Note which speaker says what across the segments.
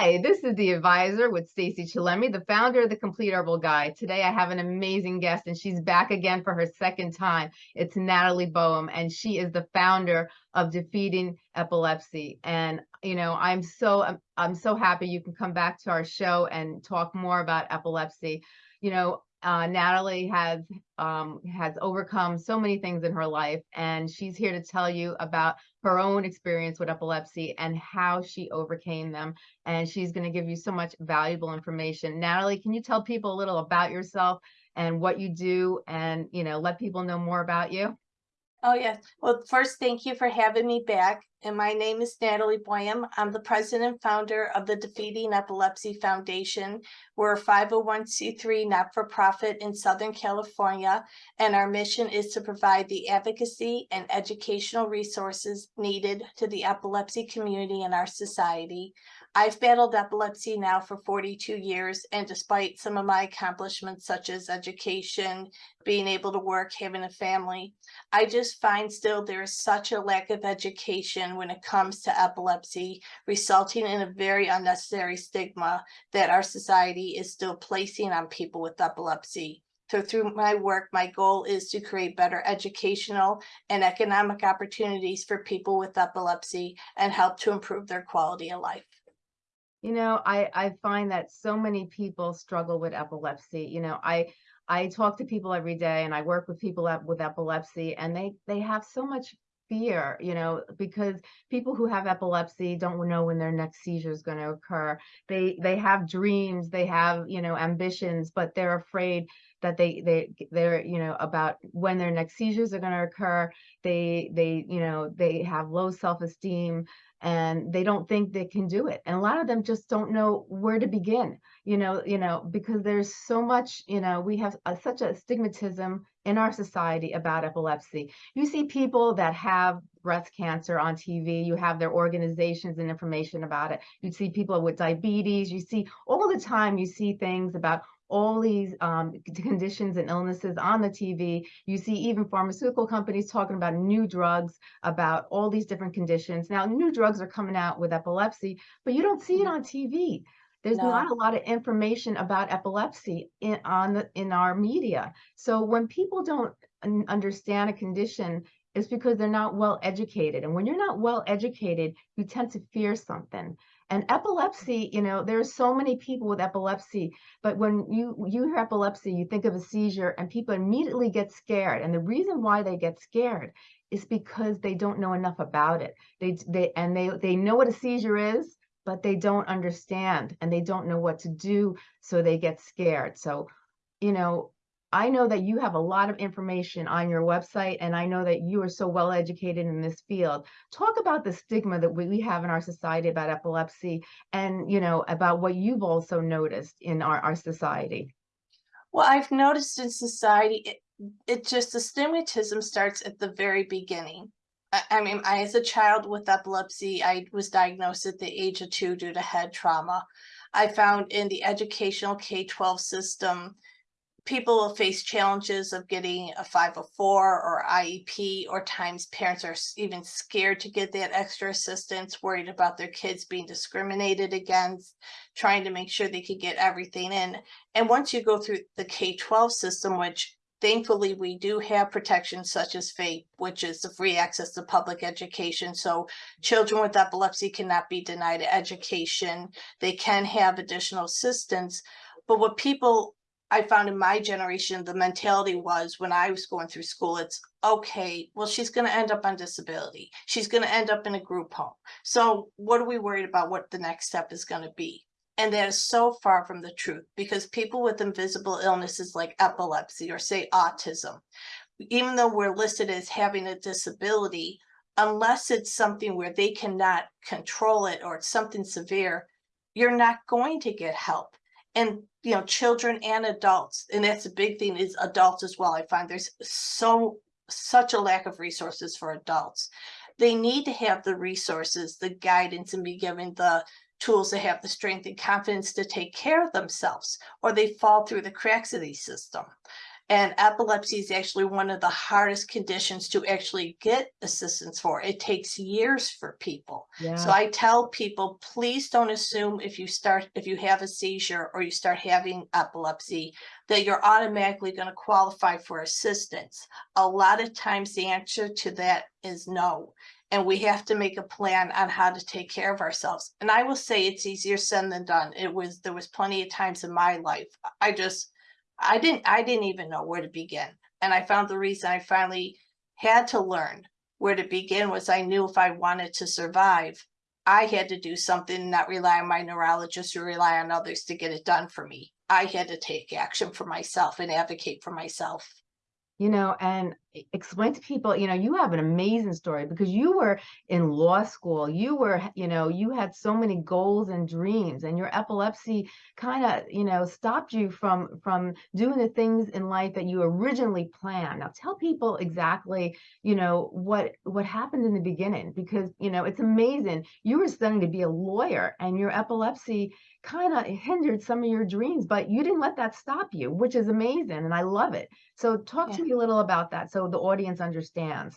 Speaker 1: Hi, this is the advisor with Stacey Chillemi, the founder of the Complete Herbal Guide. Today I have an amazing guest and she's back again for her second time. It's Natalie Boehm and she is the founder of Defeating Epilepsy. And you know, I'm so I'm, I'm so happy you can come back to our show and talk more about epilepsy. You know, uh, Natalie has um, has overcome so many things in her life, and she's here to tell you about her own experience with epilepsy and how she overcame them. And she's going to give you so much valuable information. Natalie, can you tell people a little about yourself and what you do, and you know, let people know more about you?
Speaker 2: Oh, yes. Well, first, thank you for having me back. And my name is Natalie Boehm. I'm the president and founder of the Defeating Epilepsy Foundation. We're a 501c3 not-for-profit in Southern California, and our mission is to provide the advocacy and educational resources needed to the epilepsy community in our society. I've battled epilepsy now for 42 years, and despite some of my accomplishments, such as education, being able to work, having a family, I just find still there is such a lack of education when it comes to epilepsy, resulting in a very unnecessary stigma that our society is still placing on people with epilepsy. So through my work, my goal is to create better educational and economic opportunities for people with epilepsy and help to improve their quality of life.
Speaker 1: You know, I, I find that so many people struggle with epilepsy. You know, I I talk to people every day and I work with people with epilepsy and they they have so much fear, you know, because people who have epilepsy don't know when their next seizure is going to occur. They they have dreams, they have, you know, ambitions, but they're afraid that they they they're, you know, about when their next seizures are going to occur. They they, you know, they have low self-esteem and they don't think they can do it and a lot of them just don't know where to begin you know you know because there's so much you know we have a, such a stigmatism in our society about epilepsy. You see people that have breast cancer on TV you have their organizations and information about it. You see people with diabetes you see all the time you see things about all these um, conditions and illnesses on the TV. You see even pharmaceutical companies talking about new drugs, about all these different conditions. Now, new drugs are coming out with epilepsy, but you don't see it on TV. There's no. not a lot of information about epilepsy in on the in our media. So when people don't understand a condition, it's because they're not well educated. And when you're not well educated, you tend to fear something. And epilepsy, you know, there's so many people with epilepsy, but when you you hear epilepsy, you think of a seizure and people immediately get scared. And the reason why they get scared is because they don't know enough about it. They they and they they know what a seizure is, but they don't understand and they don't know what to do, so they get scared. So, you know, I know that you have a lot of information on your website, and I know that you are so well educated in this field. Talk about the stigma that we have in our society about epilepsy and, you know, about what you've also noticed in our, our society.
Speaker 2: Well, I've noticed in society, it, it just, the stigmatism starts at the very beginning. I, I mean, I, as a child with epilepsy, I was diagnosed at the age of two due to head trauma. I found in the educational K-12 system, people will face challenges of getting a 504 or IEP, or times parents are even scared to get that extra assistance, worried about their kids being discriminated against, trying to make sure they could get everything in. And once you go through the K-12 system, which thankfully we do have protections such as FAPE, which is the free access to public education. So children with epilepsy cannot be denied education. They can have additional assistance. But what people I found in my generation, the mentality was when I was going through school, it's okay, well, she's going to end up on disability. She's going to end up in a group home. So what are we worried about what the next step is going to be? And that is so far from the truth because people with invisible illnesses like epilepsy or say autism, even though we're listed as having a disability, unless it's something where they cannot control it or it's something severe, you're not going to get help and you know children and adults and that's a big thing is adults as well i find there's so such a lack of resources for adults. They need to have the resources the guidance and be given the tools to have the strength and confidence to take care of themselves or they fall through the cracks of the system And epilepsy is actually one of the hardest conditions to actually get assistance for. It takes years for people.
Speaker 1: Yeah.
Speaker 2: So I tell people, please don't assume if you start, if you have a seizure or you start having epilepsy, that you're automatically going to qualify for assistance. A lot of times the answer to that is no. And we have to make a plan on how to take care of ourselves. And I will say it's easier said than done. It was, there was plenty of times in my life. I just, I didn't, I didn't even know where to begin. And I found the reason I finally had to learn where to begin was I knew if I wanted to survive, I had to do something, not rely on my neurologist or rely on others to get it done for me. I had to take action for myself and advocate for myself.
Speaker 1: You know, and explain to people, you know, you have an amazing story because you were in law school. You were, you know, you had so many goals and dreams, and your epilepsy kind of, you know, stopped you from from doing the things in life that you originally planned. Now, tell people exactly, you know, what what happened in the beginning because, you know, it's amazing. You were studying to be a lawyer, and your epilepsy kind of hindered some of your dreams, but you didn't let that stop you, which is amazing, and I love it. So talk
Speaker 2: Yeah.
Speaker 1: to me a little about that so the audience understands.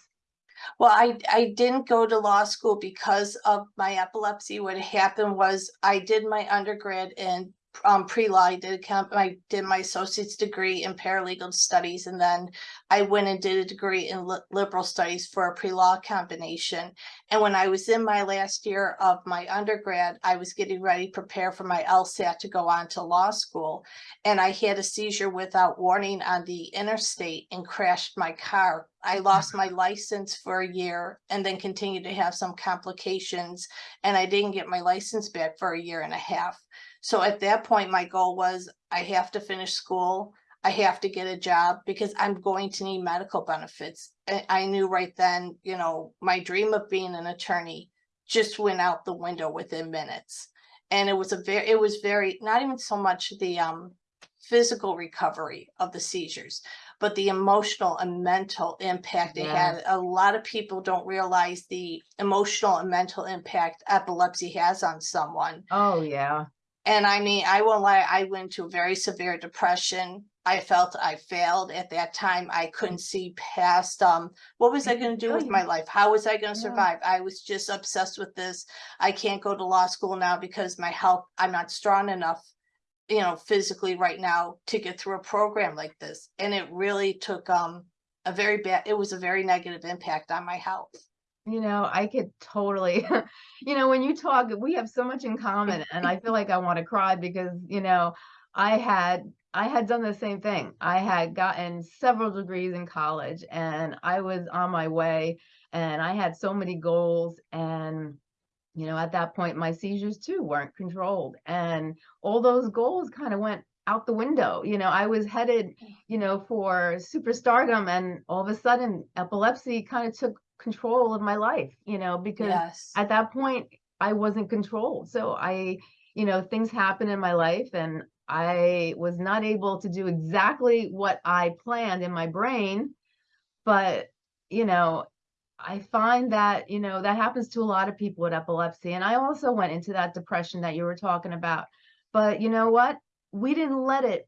Speaker 2: Well, I, I didn't go to law school because of my epilepsy. What happened was I did my undergrad in um, pre-law. I did comp, I did my associate's degree in paralegal studies, and then I went and did a degree in li- liberal studies for a pre-law combination. And when I was in my last year of my undergrad, I was getting ready to prepare for my LSAT to go on to law school. And I had a seizure without warning on the interstate and crashed my car. I lost my license for a year and then continued to have some complications. And I didn't get my license back for a year and a half. So at that point, my goal was I have to finish school. I have to get a job because I'm going to need medical benefits. I, I knew right then, you know, my dream of being an attorney just went out the window within minutes. And it was a very, it was very, not even so much the um physical recovery of the seizures, but the emotional and mental impact it had. A lot of people don't realize the emotional and mental impact epilepsy has on someone.
Speaker 1: Oh yeah.
Speaker 2: And I mean, I won't lie, I went to a very severe depression. I felt I failed at that time. I couldn't see past um what was I
Speaker 1: I
Speaker 2: gonna do with my life? How was I gonna
Speaker 1: Yeah.
Speaker 2: survive? I was just obsessed with this. I can't go to law school now because my health, I'm not strong enough, you know, physically right now to get through a program like this. And it really took um a very bad, it was a very negative impact on my health.
Speaker 1: You know, I could totally, you know, when you talk, we have so much in common, and I feel like I want to cry because, you know, I had I had done the same thing. I had gotten several degrees in college, and I was on my way, and I had so many goals, and you know, at that point, my seizures too weren't controlled, and all those goals kind of went out the window. You know, I was headed, mm. you know, for superstardom, and all of a sudden, epilepsy kind of took control of my life, you know, because
Speaker 2: Yes.
Speaker 1: at that point I wasn't controlled. So I, you know, things happen in my life and I was not able to do exactly what I planned in my brain. But, you know, I find that, you know, that happens to a lot of people with epilepsy. And I also went into that depression that you were talking about. But you know what? We didn't let it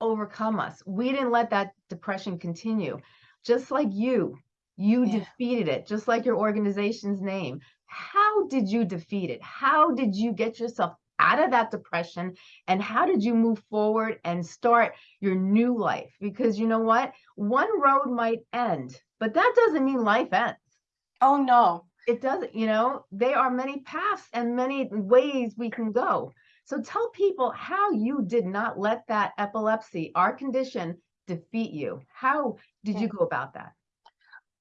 Speaker 1: overcome us. We didn't let that depression continue. Just like you, you
Speaker 2: Yeah.
Speaker 1: defeated it, just like your organization's name. How did you defeat it? How did you get yourself out of that depression? And how did you move forward and start your new life? Because you know what? One road might end, but that doesn't mean life ends.
Speaker 2: Oh, no.
Speaker 1: It doesn't, you know, there are many paths and many ways we can go. So tell people how you did not let that epilepsy, our condition, defeat you. How did you go about that?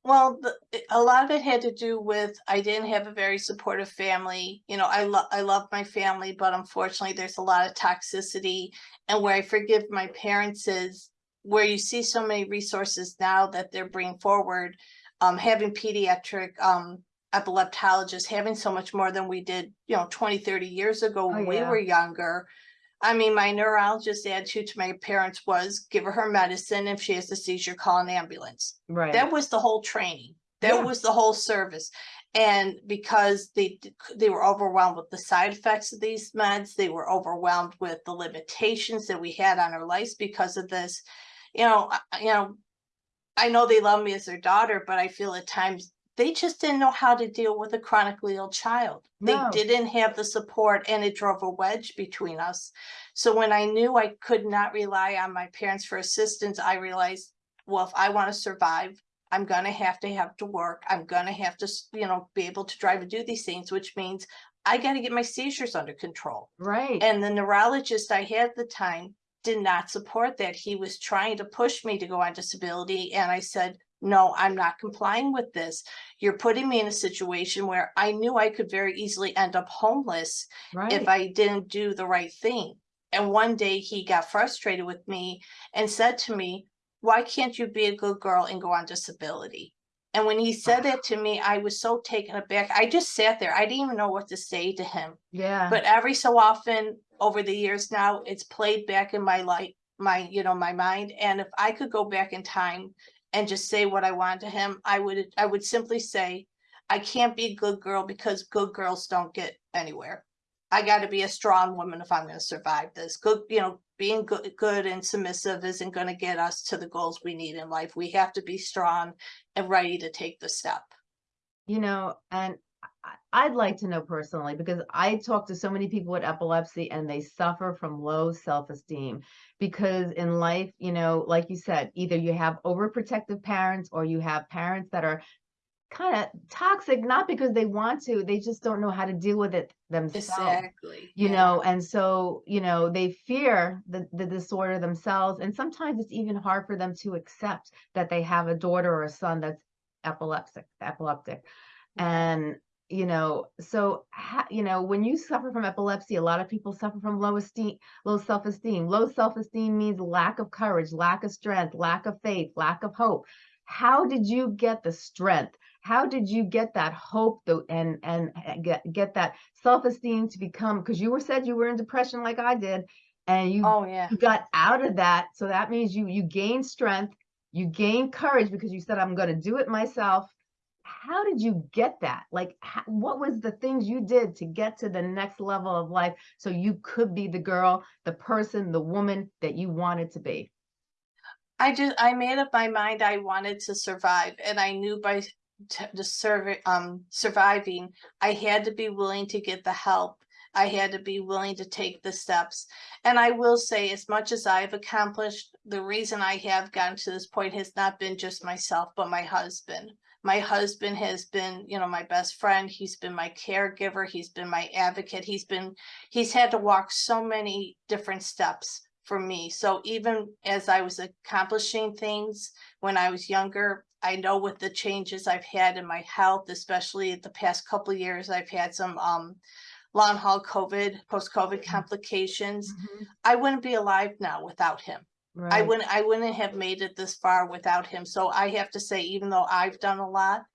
Speaker 2: Well, the, a lot of it had to do with I didn't have a very supportive family. You know, I love I love my family, but unfortunately, there's a lot of toxicity. And where I forgive my parents is where you see so many resources now that they're bringing forward. Um, having pediatric um, epileptologists, having so much more than we did, you know, 20, 30 years ago
Speaker 1: Oh,
Speaker 2: when we were younger. I mean, my neurologist attitude to my parents was give her her medicine. If she has a seizure, call an ambulance
Speaker 1: Right.
Speaker 2: that was the whole training that
Speaker 1: Yeah.
Speaker 2: was the whole service and because they they were overwhelmed with the side effects of these meds they were overwhelmed with the limitations that we had on our lives because of this you know, you know, I know they love me as their daughter, but I feel at times they just didn't know how to deal with a chronically ill child. They
Speaker 1: No.
Speaker 2: didn't have the support and it drove a wedge between us. So when I knew I could not rely on my parents for assistance, I realized, well, if I want to survive, I'm gonna have to have to work. I'm gonna have to, you know, be able to drive and do these things, which means I gotta get my seizures under control.
Speaker 1: Right.
Speaker 2: And the neurologist I had at the time did not support that. He was trying to push me to go on disability. And I said, no, I'm not complying with this. You're putting me in a situation where I knew I could very easily end up homeless
Speaker 1: Right.
Speaker 2: if I didn't do the right thing. And one day he got frustrated with me and said to me, why can't you be a good girl and go on disability? And when he said that to me, I was so taken aback. I just sat there. I didn't even know what to say to him
Speaker 1: yeah.
Speaker 2: but every so often over the years now it's played back in my life, my you know my mind and if i could go back in time and just say what i want to him i would i would simply say i can't be a good girl because good girls don't get anywhere. I got to be a strong woman if i'm going to survive this. Good you know being good good and submissive isn't going to get us to the goals we need in life. We have to be strong and ready to take the step.
Speaker 1: You know, and I'd like to know personally because I talk to so many people with epilepsy and they suffer from low self-esteem because in life, you know, like you said, either you have overprotective parents or you have parents that are kind of toxic, not because they want to, they just don't know how to deal with it themselves
Speaker 2: exactly
Speaker 1: you
Speaker 2: yeah.
Speaker 1: know and so you know they fear the, the disorder themselves and sometimes it's even hard for them to accept that they have a daughter or a son that's epileptic epileptic and you know so ha, you know when you suffer from epilepsy a lot of people suffer from low esteem low self-esteem. Low self-esteem means lack of courage lack of strength lack of faith lack of hope. How did you get the strength? How did you get that hope though and and uh, get get that self-esteem to become because you were said you were in depression like I did and you
Speaker 2: oh yeah.
Speaker 1: you got out of that so that means you you gained strength you gained courage because you said I'm going to do it myself how did you get that like what was the things you did to get to the next level of life so you could be the girl the person the woman that you wanted to be
Speaker 2: I just I made up my mind I wanted to survive, and I knew by s- t- the survey um surviving, I had to be willing to get the help. I had to be willing to take the steps. And I will say, as much as I've accomplished, the reason I have gotten to this point has not been just myself, but my husband. My husband has been, you know, my best friend. He's been my caregiver. He's been my advocate. He's been, he's had to walk so many different steps for me. So even as I was accomplishing things when I was younger, I know with the changes I've had in my health, especially the past couple of years, I've had some um long haul COVID, post COVID complications. I wouldn't be alive now without him. I wouldn't I wouldn't have made it this far without him. So I have to say, even though I've done a lot,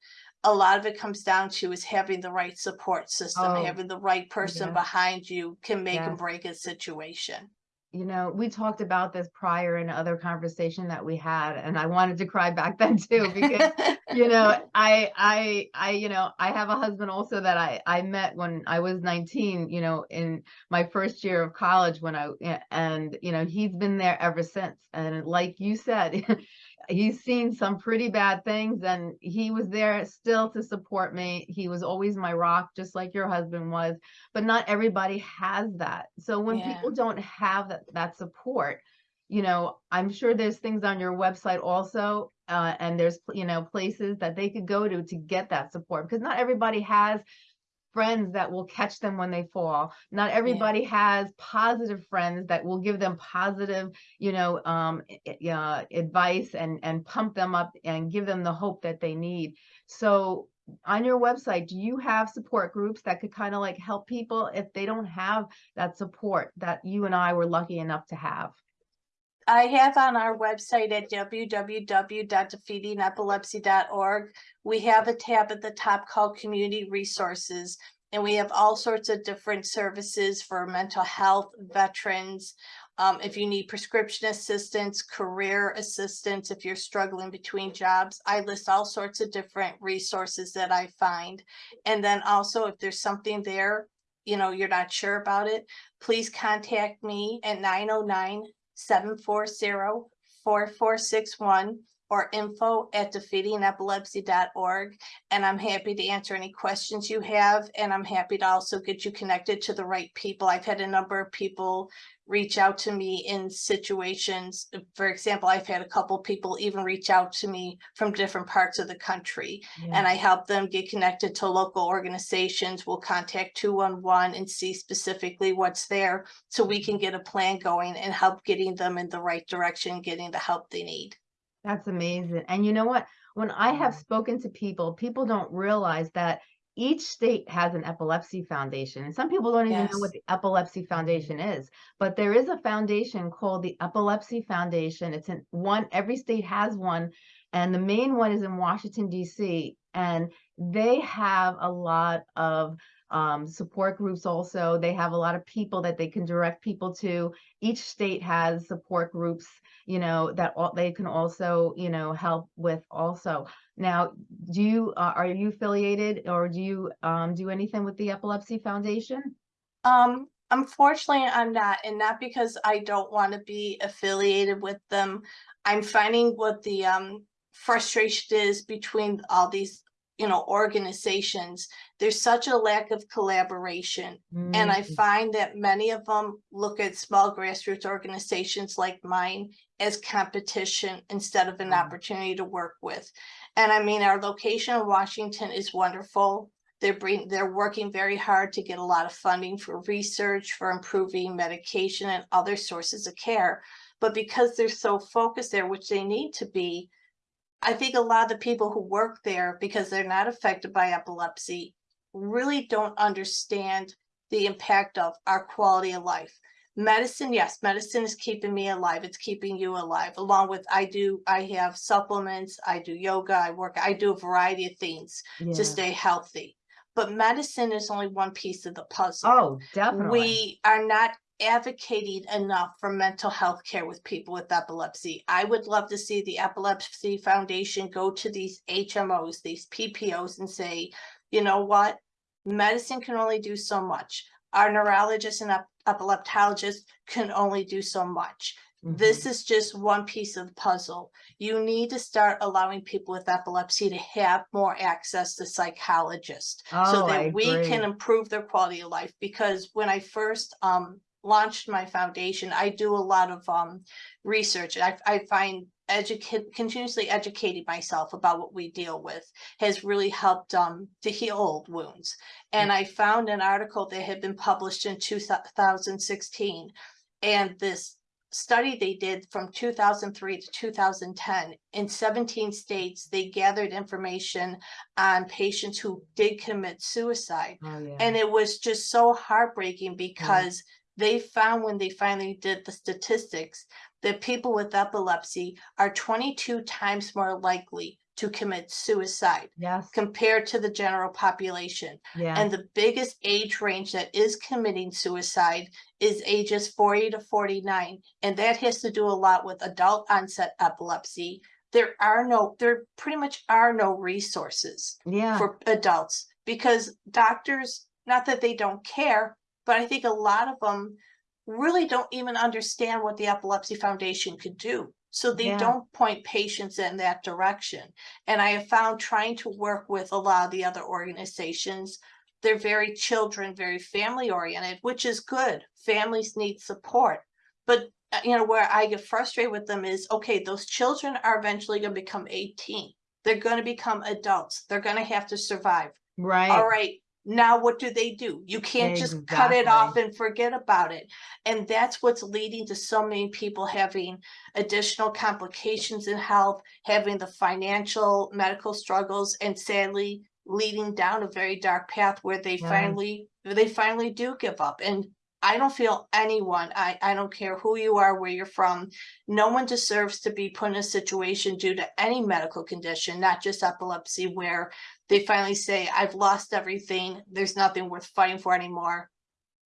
Speaker 2: a lot of it comes down to is having the right support system,
Speaker 1: Oh,
Speaker 2: having the right person
Speaker 1: yes.
Speaker 2: behind you can make and break a situation.
Speaker 1: You know, we talked about this prior in other conversation that we had, and I wanted to cry back then too because you know, I I I you know, I have a husband also that I I met when I was 19, you know, in my first year of college when I, and you know, he's been there ever since. And like you said, he's seen some pretty bad things and he was there still to support me. He was always my rock just like your husband was but not everybody has that. So when
Speaker 2: Yeah.
Speaker 1: people don't have that that support, you know, I'm sure there's things on your website also, uh, and there's you know places that they could go to to get that support because not everybody has friends that will catch them when they fall. Not everybody has positive friends that will give them positive, you know, um, uh, advice and and pump them up and give them the hope that they need. So on your website, do you have support groups that could kind of like help people if they don't have that support that you and I were lucky enough to have?
Speaker 2: I have on our website at www.defeatingepilepsy.org, we have a tab at the top called Community Resources. And we have all sorts of different services for mental health, veterans. Um, if you need prescription assistance, career assistance, if you're struggling between jobs, I list all sorts of different resources that I find. And then also if there's something there, you know, you're not sure about it, please contact me at 909 740 four four six one or info at defeatingepilepsy.org. And I'm happy to answer any questions you have, and I'm happy to also get you connected to the right people. I've had a number of people reach out to me in situations. For example, I've had a couple people even reach out to me from different parts of the country and I help them get connected to local organizations. We'll contact two one one and see specifically what's there so we can get a plan going and help getting them in the right direction, getting the help they need.
Speaker 1: That's amazing. And you know what? When I have mm-hmm. spoken to people, people don't realize that each state has an epilepsy foundation. And some people don't even know what the epilepsy foundation is. But there is a foundation called the Epilepsy Foundation. It's in one, every state has one. And the main one is in Washington, DC. And they have a lot of um, support groups also. They have a lot of people that they can direct people to. Each state has support groups, you know, that all, they can also, you know, help with also. Now, do you, uh, are you affiliated or do you um, do anything with the Epilepsy Foundation?
Speaker 2: Um, unfortunately, I'm not, and not because I don't want to be affiliated with them. I'm finding what the um frustration is between all these, you know, organizations. There's such a lack of collaboration. And I
Speaker 1: Mm,
Speaker 2: find that many of them look at small grassroots organizations like mine as competition instead of an
Speaker 1: Wow.
Speaker 2: opportunity to work with. And I mean, our location in Washington is wonderful. They're bring, they're working very hard to get a lot of funding for research, for improving medication and other sources of care. But because they're so focused there, which they need to be, I think a lot of the people who work there, because they're not affected by epilepsy, really don't understand the impact of our quality of life. Medicine, yes, medicine is keeping me alive. It's keeping you alive. Along with I do, I have supplements, I do yoga, I work, I do a variety of things
Speaker 1: yeah.
Speaker 2: to stay healthy. But medicine is only one piece of the puzzle
Speaker 1: Oh, definitely.
Speaker 2: we are not advocating enough for mental health care with people with epilepsy. I would love to see the Epilepsy Foundation go to these HMOs, these PPOs and say, you know what? Medicine can only do so much. Our neurologists and ep- epileptologists can only do so much.
Speaker 1: Mhm.
Speaker 2: This is just one piece of the puzzle. You need to start allowing people with epilepsy to have more access to psychologists so
Speaker 1: Oh, I
Speaker 2: that we can improve their quality of life. Because when I first um launched my foundation, I do a lot of um research. I I find educate continuously educating myself about what we deal with has really helped um to heal old wounds. And I found an article that had been published in 2016 and this study they did from 2003 to 2010 in 17 states they gathered information on patients who did commit suicide
Speaker 1: Oh, yeah.
Speaker 2: and it was just so heartbreaking because they found when they finally did the statistics that people with epilepsy are 22 times more likely to commit suicide
Speaker 1: Yes,
Speaker 2: compared to the general population.
Speaker 1: yeah.
Speaker 2: And the biggest age range that is committing suicide is ages 40 to 49. And that has to do a lot with adult onset epilepsy. There are no, there pretty much are no resources
Speaker 1: Yeah,
Speaker 2: for adults because doctors, not that they don't care, but I think a lot of them really don't even understand what the Epilepsy Foundation could do. So they
Speaker 1: Yeah.
Speaker 2: don't point patients in that direction. And I have found trying to work with a lot of the other organizations, they're very children, very family oriented, which is good. Families need support. But uh, you know, where I get frustrated with them is, okay, those children are eventually gonna become eighteen. They're gonna become adults. They're gonna have to survive. Right. All
Speaker 1: right.
Speaker 2: Now what do they do? You can't just cut it off and forget about it. And that's what's leading to so many people having additional complications in health, having the financial, medical struggles, and sadly leading down a very dark path where they finally, they finally do give up. And I don't feel anyone, I, I don't care who you are, where you're from, no one deserves to be put in a situation due to any medical condition, not just epilepsy, where they finally say, I've lost everything, there's nothing worth fighting for anymore.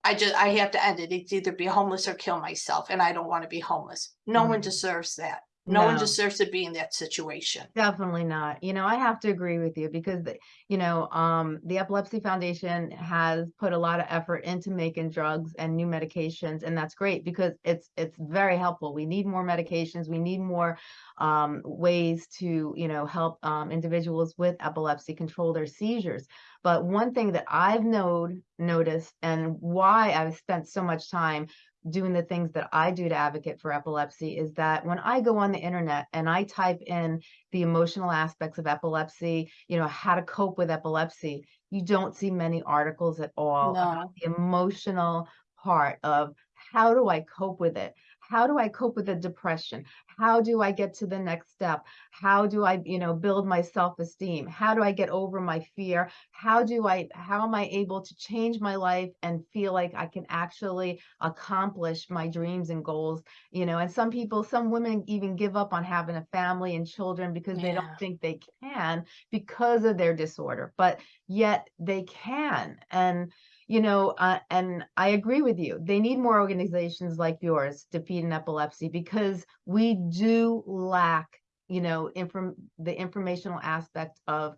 Speaker 2: I just, I have to end it. It's either be homeless or kill myself, and I don't want to be homeless. No one
Speaker 1: Mhm.
Speaker 2: deserves that. No one deserves to be in that situation.
Speaker 1: Definitely not. You know, I have to agree with you because, you know, um, the Epilepsy Foundation has put a lot of effort into making drugs and new medications, and that's great because it's it's very helpful. We need more medications. We need more um, ways to, you know, help um, individuals with epilepsy control their seizures. But one thing that I've knowed noticed and why I've spent so much time doing the things that I do to advocate for epilepsy is that when I go on the internet and I type in the emotional aspects of epilepsy, you know, how to cope with epilepsy, you don't see many articles at all about the emotional part of how do I cope with it? How do I cope with the depression? How do I get to the next step? How do I, you know, build my self-esteem? How do I get over my fear? How do I, how am I able to change my life and feel like I can actually accomplish my dreams and goals? You know, and some people, some women even give up on having a family and children because they don't think they can because of their disorder, but yet they can. And you know, uh, and I agree with you. They need more organizations like yours, Defeating Epilepsy, because we do lack, you know, inform the informational aspect of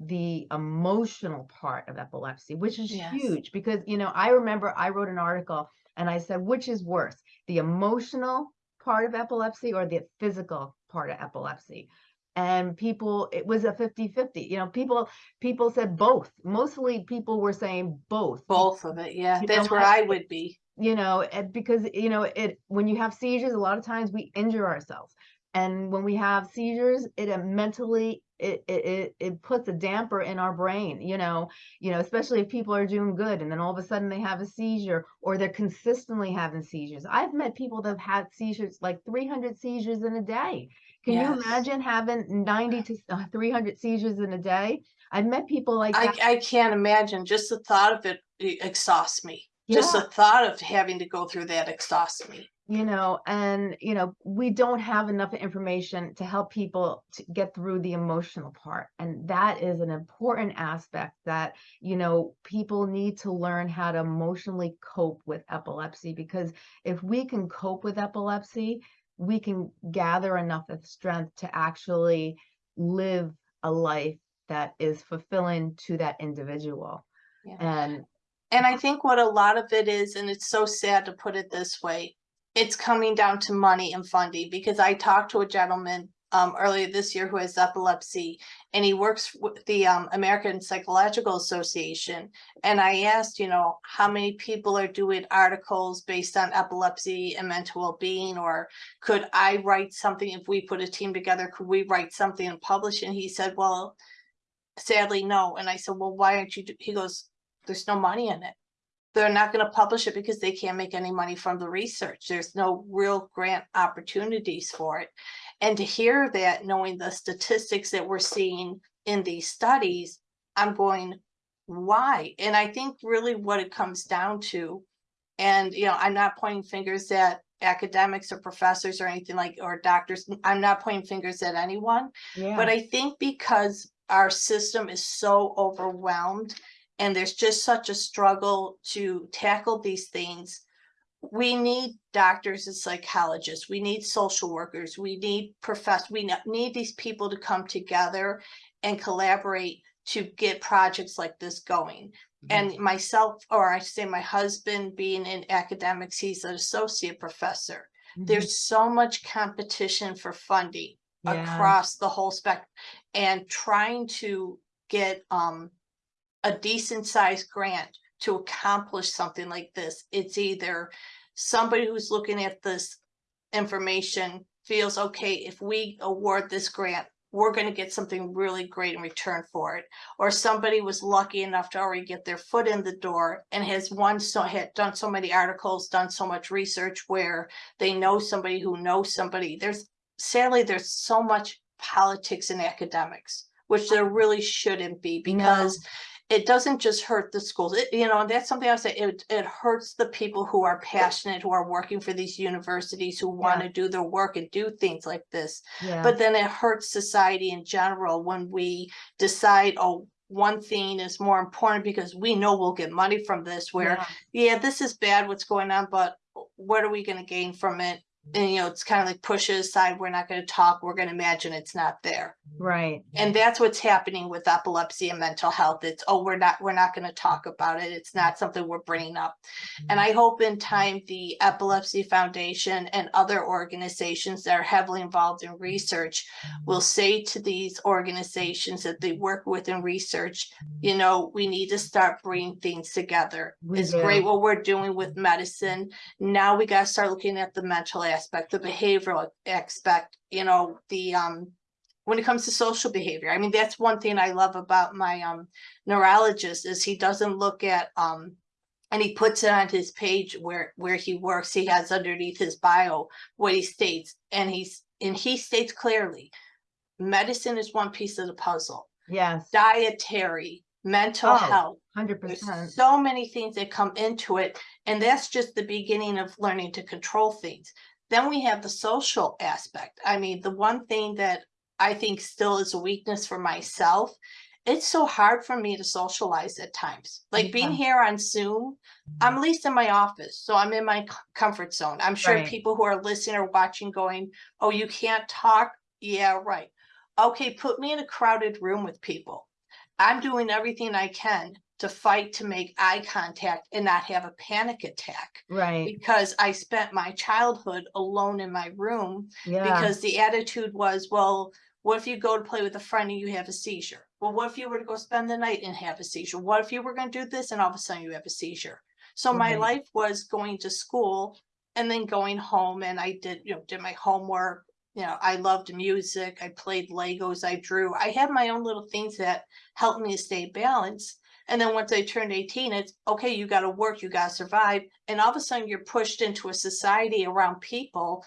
Speaker 1: the emotional part of epilepsy, which is
Speaker 2: Yes.
Speaker 1: huge because, you know, I remember I wrote an article and I said, which is worse, the emotional part of epilepsy or the physical part of epilepsy? And people, it was a 50-50, you know, people, people said both. Mostly people were saying both.
Speaker 2: Both of it, yeah.
Speaker 1: You know
Speaker 2: That's where
Speaker 1: what?
Speaker 2: I would be.
Speaker 1: you know, and because, you know, it, when you have seizures, a lot of times we injure ourselves. And when we have seizures, it uh, mentally, it, it, it, it puts a damper in our brain, you know, you know, especially if people are doing good and then all of a sudden they have a seizure or they're consistently having seizures. I've met people that have had seizures, like 300 seizures in a day. Can you imagine having 90 to uh, 300 seizures in a day? I've met people like that.
Speaker 2: I, I can't imagine. Just the thought of it e- exhausts me. Just the thought of having to go through that exhausts me.
Speaker 1: you know and you know we don't have enough information to help people to get through the emotional part and that is an important aspect that you know people need to learn how to emotionally cope with epilepsy because if we can cope with epilepsy we can gather enough of strength to actually live a life that is fulfilling to that individual
Speaker 2: Yeah.
Speaker 1: and
Speaker 2: And I think what a lot of it is, and it's so sad to put it this way, it's coming down to money and funding because I talked to a gentleman um, earlier this year who has epilepsy and he works with the um, American Psychological Association. And I asked, you know, how many people are doing articles based on epilepsy and mental well-being, or could I write something if we put a team together? Could we write something and publish? And he said, well, sadly, no. And I said, well, why aren't you? He goes, there's no money in it. They're not going to publish it because they can't make any money from the research. There's no real grant opportunities for it. And to hear that, knowing the statistics that we're seeing in these studies, I'm going, why? And I think really what it comes down to, and you know, I'm not pointing fingers at academics or professors or anything like, or doctors. I'm not pointing fingers at anyone.
Speaker 1: yeah
Speaker 2: But I think because our system is so overwhelmed and there's just such a struggle to tackle these things, we need doctors and psychologists, we need social workers, we need profess, we need these people to come together and collaborate to get projects like this going. And myself, or I say my husband being in academics, he's an associate professor.
Speaker 1: Mhm.
Speaker 2: There's so much competition for funding
Speaker 1: Yeah.
Speaker 2: across the whole spectrum and trying to get um a decent sized grant to accomplish something like this. It's either somebody who's looking at this information feels okay if we award this grant we're going to get something really great in return for it. Or somebody was lucky enough to already get their foot in the door and has one so had done so many articles done so much research where they know somebody who knows somebody. There's sadly there's so much politics in academics which there really shouldn't be
Speaker 1: No.
Speaker 2: It doesn't just hurt the schools it, you know that's something i say it, it hurts the people who are passionate who are working for these universities who want to do their work and do things like this.
Speaker 1: Yeah.
Speaker 2: But then it hurts society in general when we decide oh one thing is more important because we know we'll get money from this where
Speaker 1: yeah.
Speaker 2: yeah this is bad what's going on but what are we going to gain from it And you know, it's kind of like push it aside, we're not gonna talk, we're gonna imagine it's not there.
Speaker 1: right.
Speaker 2: And that's what's happening with epilepsy and mental health. It's, oh, we're not, we're not gonna talk about it. It's not something we're bringing up. And I hope in time, the Epilepsy Foundation and other organizations that are heavily involved in research will say to these organizations that they work with in research, you know, we need to start bringing things together.
Speaker 1: We
Speaker 2: It's great what we're doing with medicine. Now we gotta start looking at the mental aspect, the behavioral aspect, you know, the, um, when it comes to social behavior. I mean, that's one thing I love about my, um, neurologist is he doesn't look at, um, and he puts it on his page where, where he works. He has underneath his bio what he states, and he's, and he states clearly, medicine is one piece of the puzzle,
Speaker 1: Yes,
Speaker 2: dietary, mental
Speaker 1: Oh,
Speaker 2: health.
Speaker 1: hundred
Speaker 2: There's
Speaker 1: percent.
Speaker 2: so many things that come into it, and that's just the beginning of learning to control things. Then we have the social aspect. I mean, the one thing that I think still is a weakness for myself, it's so hard for me to socialize at times. Like being here on Zoom, I'm mm-hmm. at least in my office, so I'm in my comfort zone. I'm sure
Speaker 1: Right.
Speaker 2: people who are listening or watching going, oh, you can't talk? Yeah, right. Okay, put me in a crowded room with people. I'm doing everything I can to fight to make eye contact and not have a panic attack
Speaker 1: Right,
Speaker 2: because I spent my childhood alone in my room
Speaker 1: yeah,
Speaker 2: because the attitude was, well, what if you go to play with a friend and you have a seizure? Well, what if you were to go spend the night and have a seizure? What if you were going to do this and all of a sudden you have a seizure? So my life was going to school and then going home and I did, you know, did my homework. You know, I loved music. I played Legos. I drew. I had my own little things that helped me to stay balanced. And then once I turned 18, it's okay, you got to work, you got to survive. And all of a sudden you're pushed into a society around people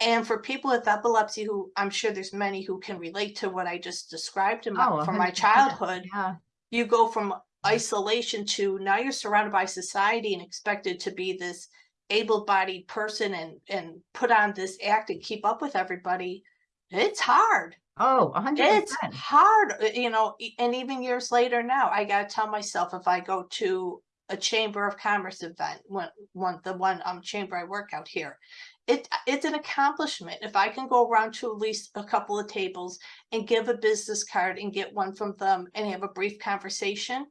Speaker 2: and for people with epilepsy, who I'm sure there's many who can relate to what I just described in my,
Speaker 1: Oh,
Speaker 2: from my childhood,
Speaker 1: yeah,
Speaker 2: you go from isolation to now you're surrounded by society and expected to be this able-bodied person and and put on this act and keep up with everybody. It's hard.
Speaker 1: Oh, a hundred
Speaker 2: It's hard, uh, you know, and even years later now, I gotta tell myself if I go to a Chamber of Commerce event, one, one, the one, um, chamber I work out here. It, it's an accomplishment. If I can go around to at least a couple of tables and give a business card and get one from them and have a brief conversation,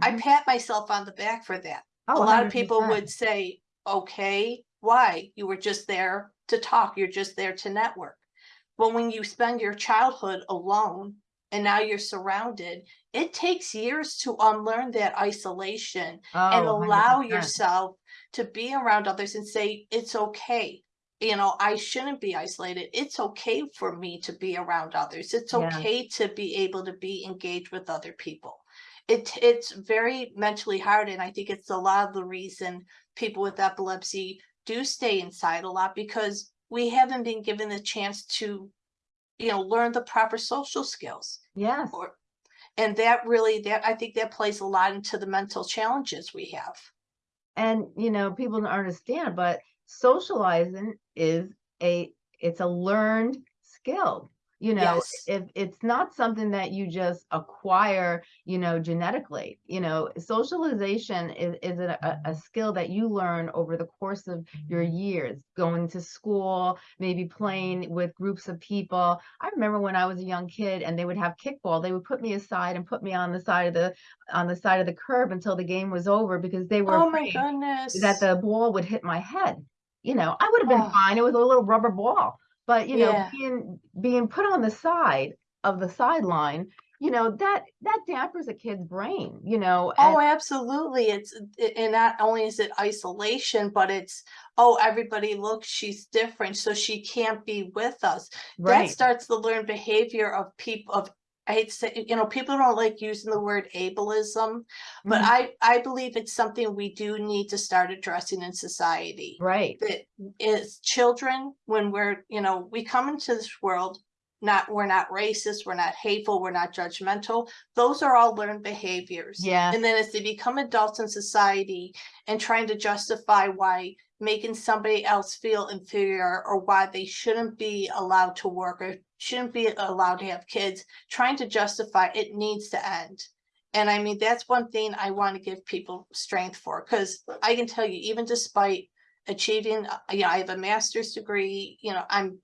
Speaker 2: I
Speaker 1: Mhm.
Speaker 2: pat myself on the back for that. A
Speaker 1: Oh,
Speaker 2: lot of people would say, okay, why? You were just there to talk, you're just there to network. But when you spend your childhood alone and now you're surrounded, it takes years to unlearn that isolation and
Speaker 1: Oh,
Speaker 2: allow
Speaker 1: 100%.
Speaker 2: yourself to be around others and say, it's okay. You know, I shouldn't be isolated. It's okay for me to be around others. It's
Speaker 1: Yeah.
Speaker 2: okay to be able to be engaged with other people. It, it's very mentally hard. And I think it's a lot of the reason people with epilepsy do stay inside a lot because we haven't been given the chance to, you know, learn the proper social skills
Speaker 1: Yes,
Speaker 2: or and that really that I think that plays a lot into the mental challenges we have.
Speaker 1: and you know, people don't understand, but socializing is a, it's a learned skill. You know,
Speaker 2: Yes.
Speaker 1: if it's not something that you just acquire, you know, genetically, you know, socialization is, is a, a- skill that you learn over the course of your mm-hmm. years, going to school, maybe playing with groups of people. I remember when I was a young kid and they would have kickball, they would put me aside and put me on the side of the, on the side of the curb until the game was over because they were
Speaker 2: Oh my
Speaker 1: afraid
Speaker 2: goodness.
Speaker 1: that the ball would hit my head. You know, I would have been
Speaker 2: Oh.
Speaker 1: fine. It was a little rubber ball. But you know,
Speaker 2: Yeah.
Speaker 1: being being put on the side of the sideline, you know, that that dampers a kid's brain, you know, and
Speaker 2: Oh, absolutely. It's and not only is it isolation, but it's oh, everybody looks, she's different, so she can't be with us. That starts the learned behavior of people of I hate to say, you know, people don't like using the word ableism, but
Speaker 1: Mhm.
Speaker 2: I I believe it's something we do need to start addressing in society.
Speaker 1: Right.
Speaker 2: that as children, when we're, you know, we come into this world, not, we're not racist, we're not hateful, we're not judgmental. Those are all learned behaviors.
Speaker 1: Yeah.
Speaker 2: And then as they become adults in society and trying to justify why making somebody else feel inferior or why they shouldn't be allowed to work or shouldn't be allowed to have kids, trying to justify it needs to end. And I mean, that's one thing I want to give people strength for, because I can tell you, even despite achieving, uh, yeah, I have a master's degree, you know, I'm,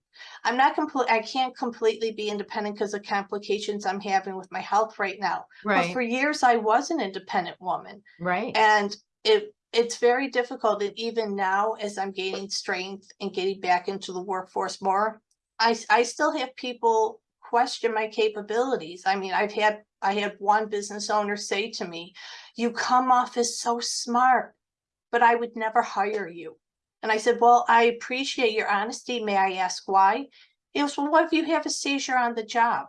Speaker 2: I'm not complete, I can't completely be independent because of complications I'm having with my health right now. But
Speaker 1: Right,
Speaker 2: for years, I was an independent woman.
Speaker 1: right.
Speaker 2: And it, it's very difficult, and even now, as I'm gaining strength and getting back into the workforce more, I, I still have people question my capabilities. I mean, I've had, I had one business owner say to me, you come off as so smart, but I would never hire you. And I said, well, I appreciate your honesty. May I ask why? It was, well, what if you have a seizure on the job?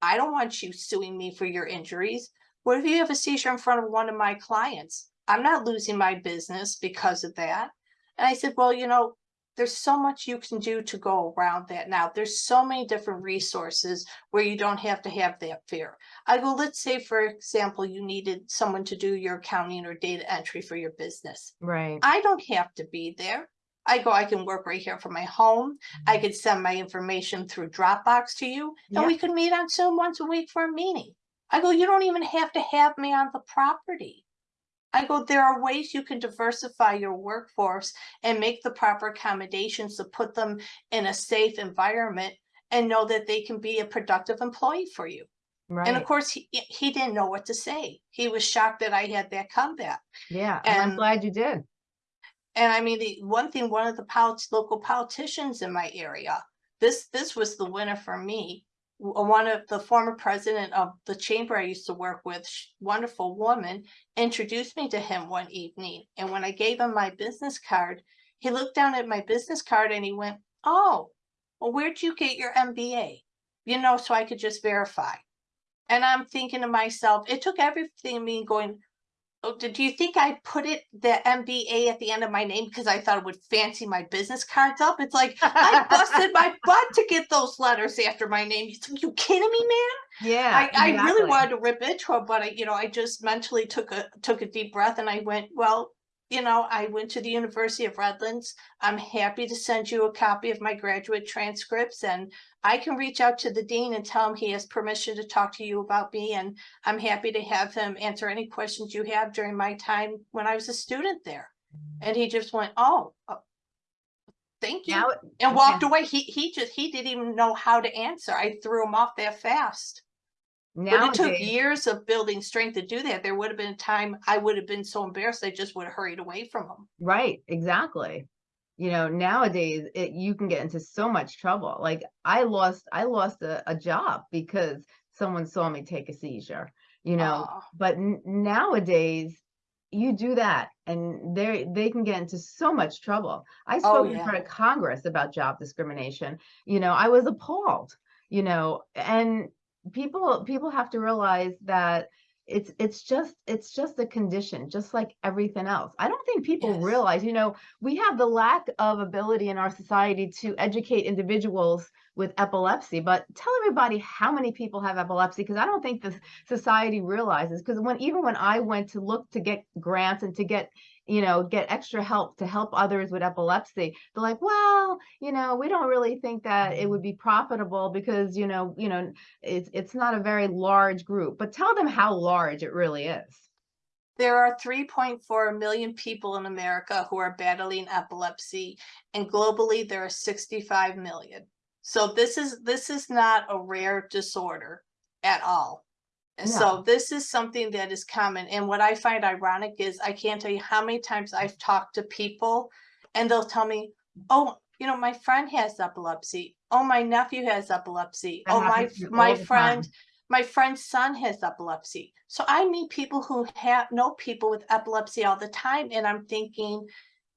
Speaker 2: I don't want you suing me for your injuries. What if you have a seizure in front of one of my clients? I'm not losing my business because of that. And I said, well, you know, there's so much you can do to go around that now. There's so many different resources where you don't have to have that fear. I go, let's say, for example, you needed someone to do your accounting or data entry for your business.
Speaker 1: Right,
Speaker 2: I don't have to be there. I go, I can work right here from my home. I mm-hmm. could send my information through Dropbox to you and
Speaker 1: Yeah.
Speaker 2: we could meet on Zoom once a week for a meeting. I go, you don't even have to have me on the property. I go, there are ways you can diversify your workforce and make the proper accommodations to put them in a safe environment and know that they can be a productive employee for you. Right. And of course, he, he didn't know what to say. He was shocked that I had that comeback.
Speaker 1: Yeah, and I'm glad you did.
Speaker 2: And I mean, the one thing, one of the polit- local politicians in my area, this, this was the winner for me. Uh, One of the former president of the chamber I used to work with, wonderful woman, introduced me to him one evening. And when I gave him my business card, he looked down at my business card and he went, oh, well, where'd you get your MBA? You know, so I could just verify. And I'm thinking to myself, it took everything me going, Oh, did do you think I put it the MBA at the end of my name because I thought it would fancy my business cards up? It's like I busted my butt to get those letters after my name. You, you kidding me, man?
Speaker 1: Yeah.
Speaker 2: I, I really wanted to rip into it, but I, you know, I just mentally took a took a deep breath and I went, well, you know, I went to the University of Redlands. I'm happy to send you a copy of my graduate transcripts and I can reach out to the dean and tell him he has permission to talk to you about me and I'm happy to have him answer any questions you have during my time when I was a student there. And he just went, oh, uh, thank you,
Speaker 1: Now,
Speaker 2: and walked away. He, he just, he didn't even know how to answer. I threw him off that fast. But it took years of building strength to do that. There would have been a time I would have been so embarrassed, I just would have hurried away from them.
Speaker 1: right, exactly. You know, nowadays it you can get into so much trouble. Like I lost I lost a, a job because someone saw me take a seizure, you know.
Speaker 2: Aw.
Speaker 1: But nowadays you do that and they they can get into so much trouble. I oh, spoke in
Speaker 2: Oh, yeah.
Speaker 1: front of Congress about job discrimination. You know, I was appalled, you know, and people people have to realize that it's it's just it's just a condition just like everything else i don't think people
Speaker 2: Yes.
Speaker 1: realize you know we have the lack of ability in our society to educate individuals with epilepsy but tell everybody how many people have epilepsy because i don't think the society realizes because when even when i went to look to get grants and to get you know get extra help to help others with epilepsy they're like well you know we don't really think that it would mm. be profitable because you know you know it's it's not a very large group but tell them how large it really is
Speaker 2: There are 3.4 million people in America who are battling epilepsy, and globally there are 65 million. So this is this is not a rare disorder at all. And so this is something that is common. And what I find ironic is I can't tell you how many times I've talked to people and they'll tell me, oh, you know, my friend has epilepsy. Oh, my nephew has epilepsy.
Speaker 1: That
Speaker 2: oh, my
Speaker 1: happens to me
Speaker 2: my friend
Speaker 1: time.
Speaker 2: my friend's son has epilepsy. So I meet people who have know people with epilepsy all the time. And I'm thinking,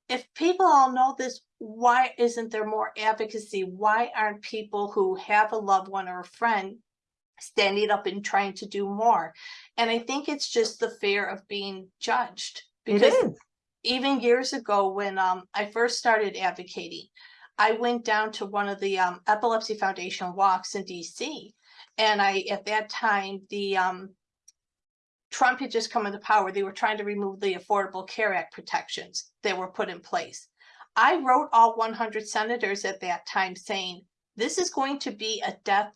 Speaker 2: if people all know this, why isn't there more advocacy? Why aren't people who have a loved one or a friend standing up and trying to do more? And I think it's just the fear of being judged.
Speaker 1: it
Speaker 2: Because
Speaker 1: is
Speaker 2: even years ago when um I first started advocating, I went down to one of the um Epilepsy Foundation walks in DC. And I, at that time, the um Trump had just come into power. They were trying to remove the Affordable Care Act protections that were put in place. I wrote all 100 senators at that time saying, this is going to be a death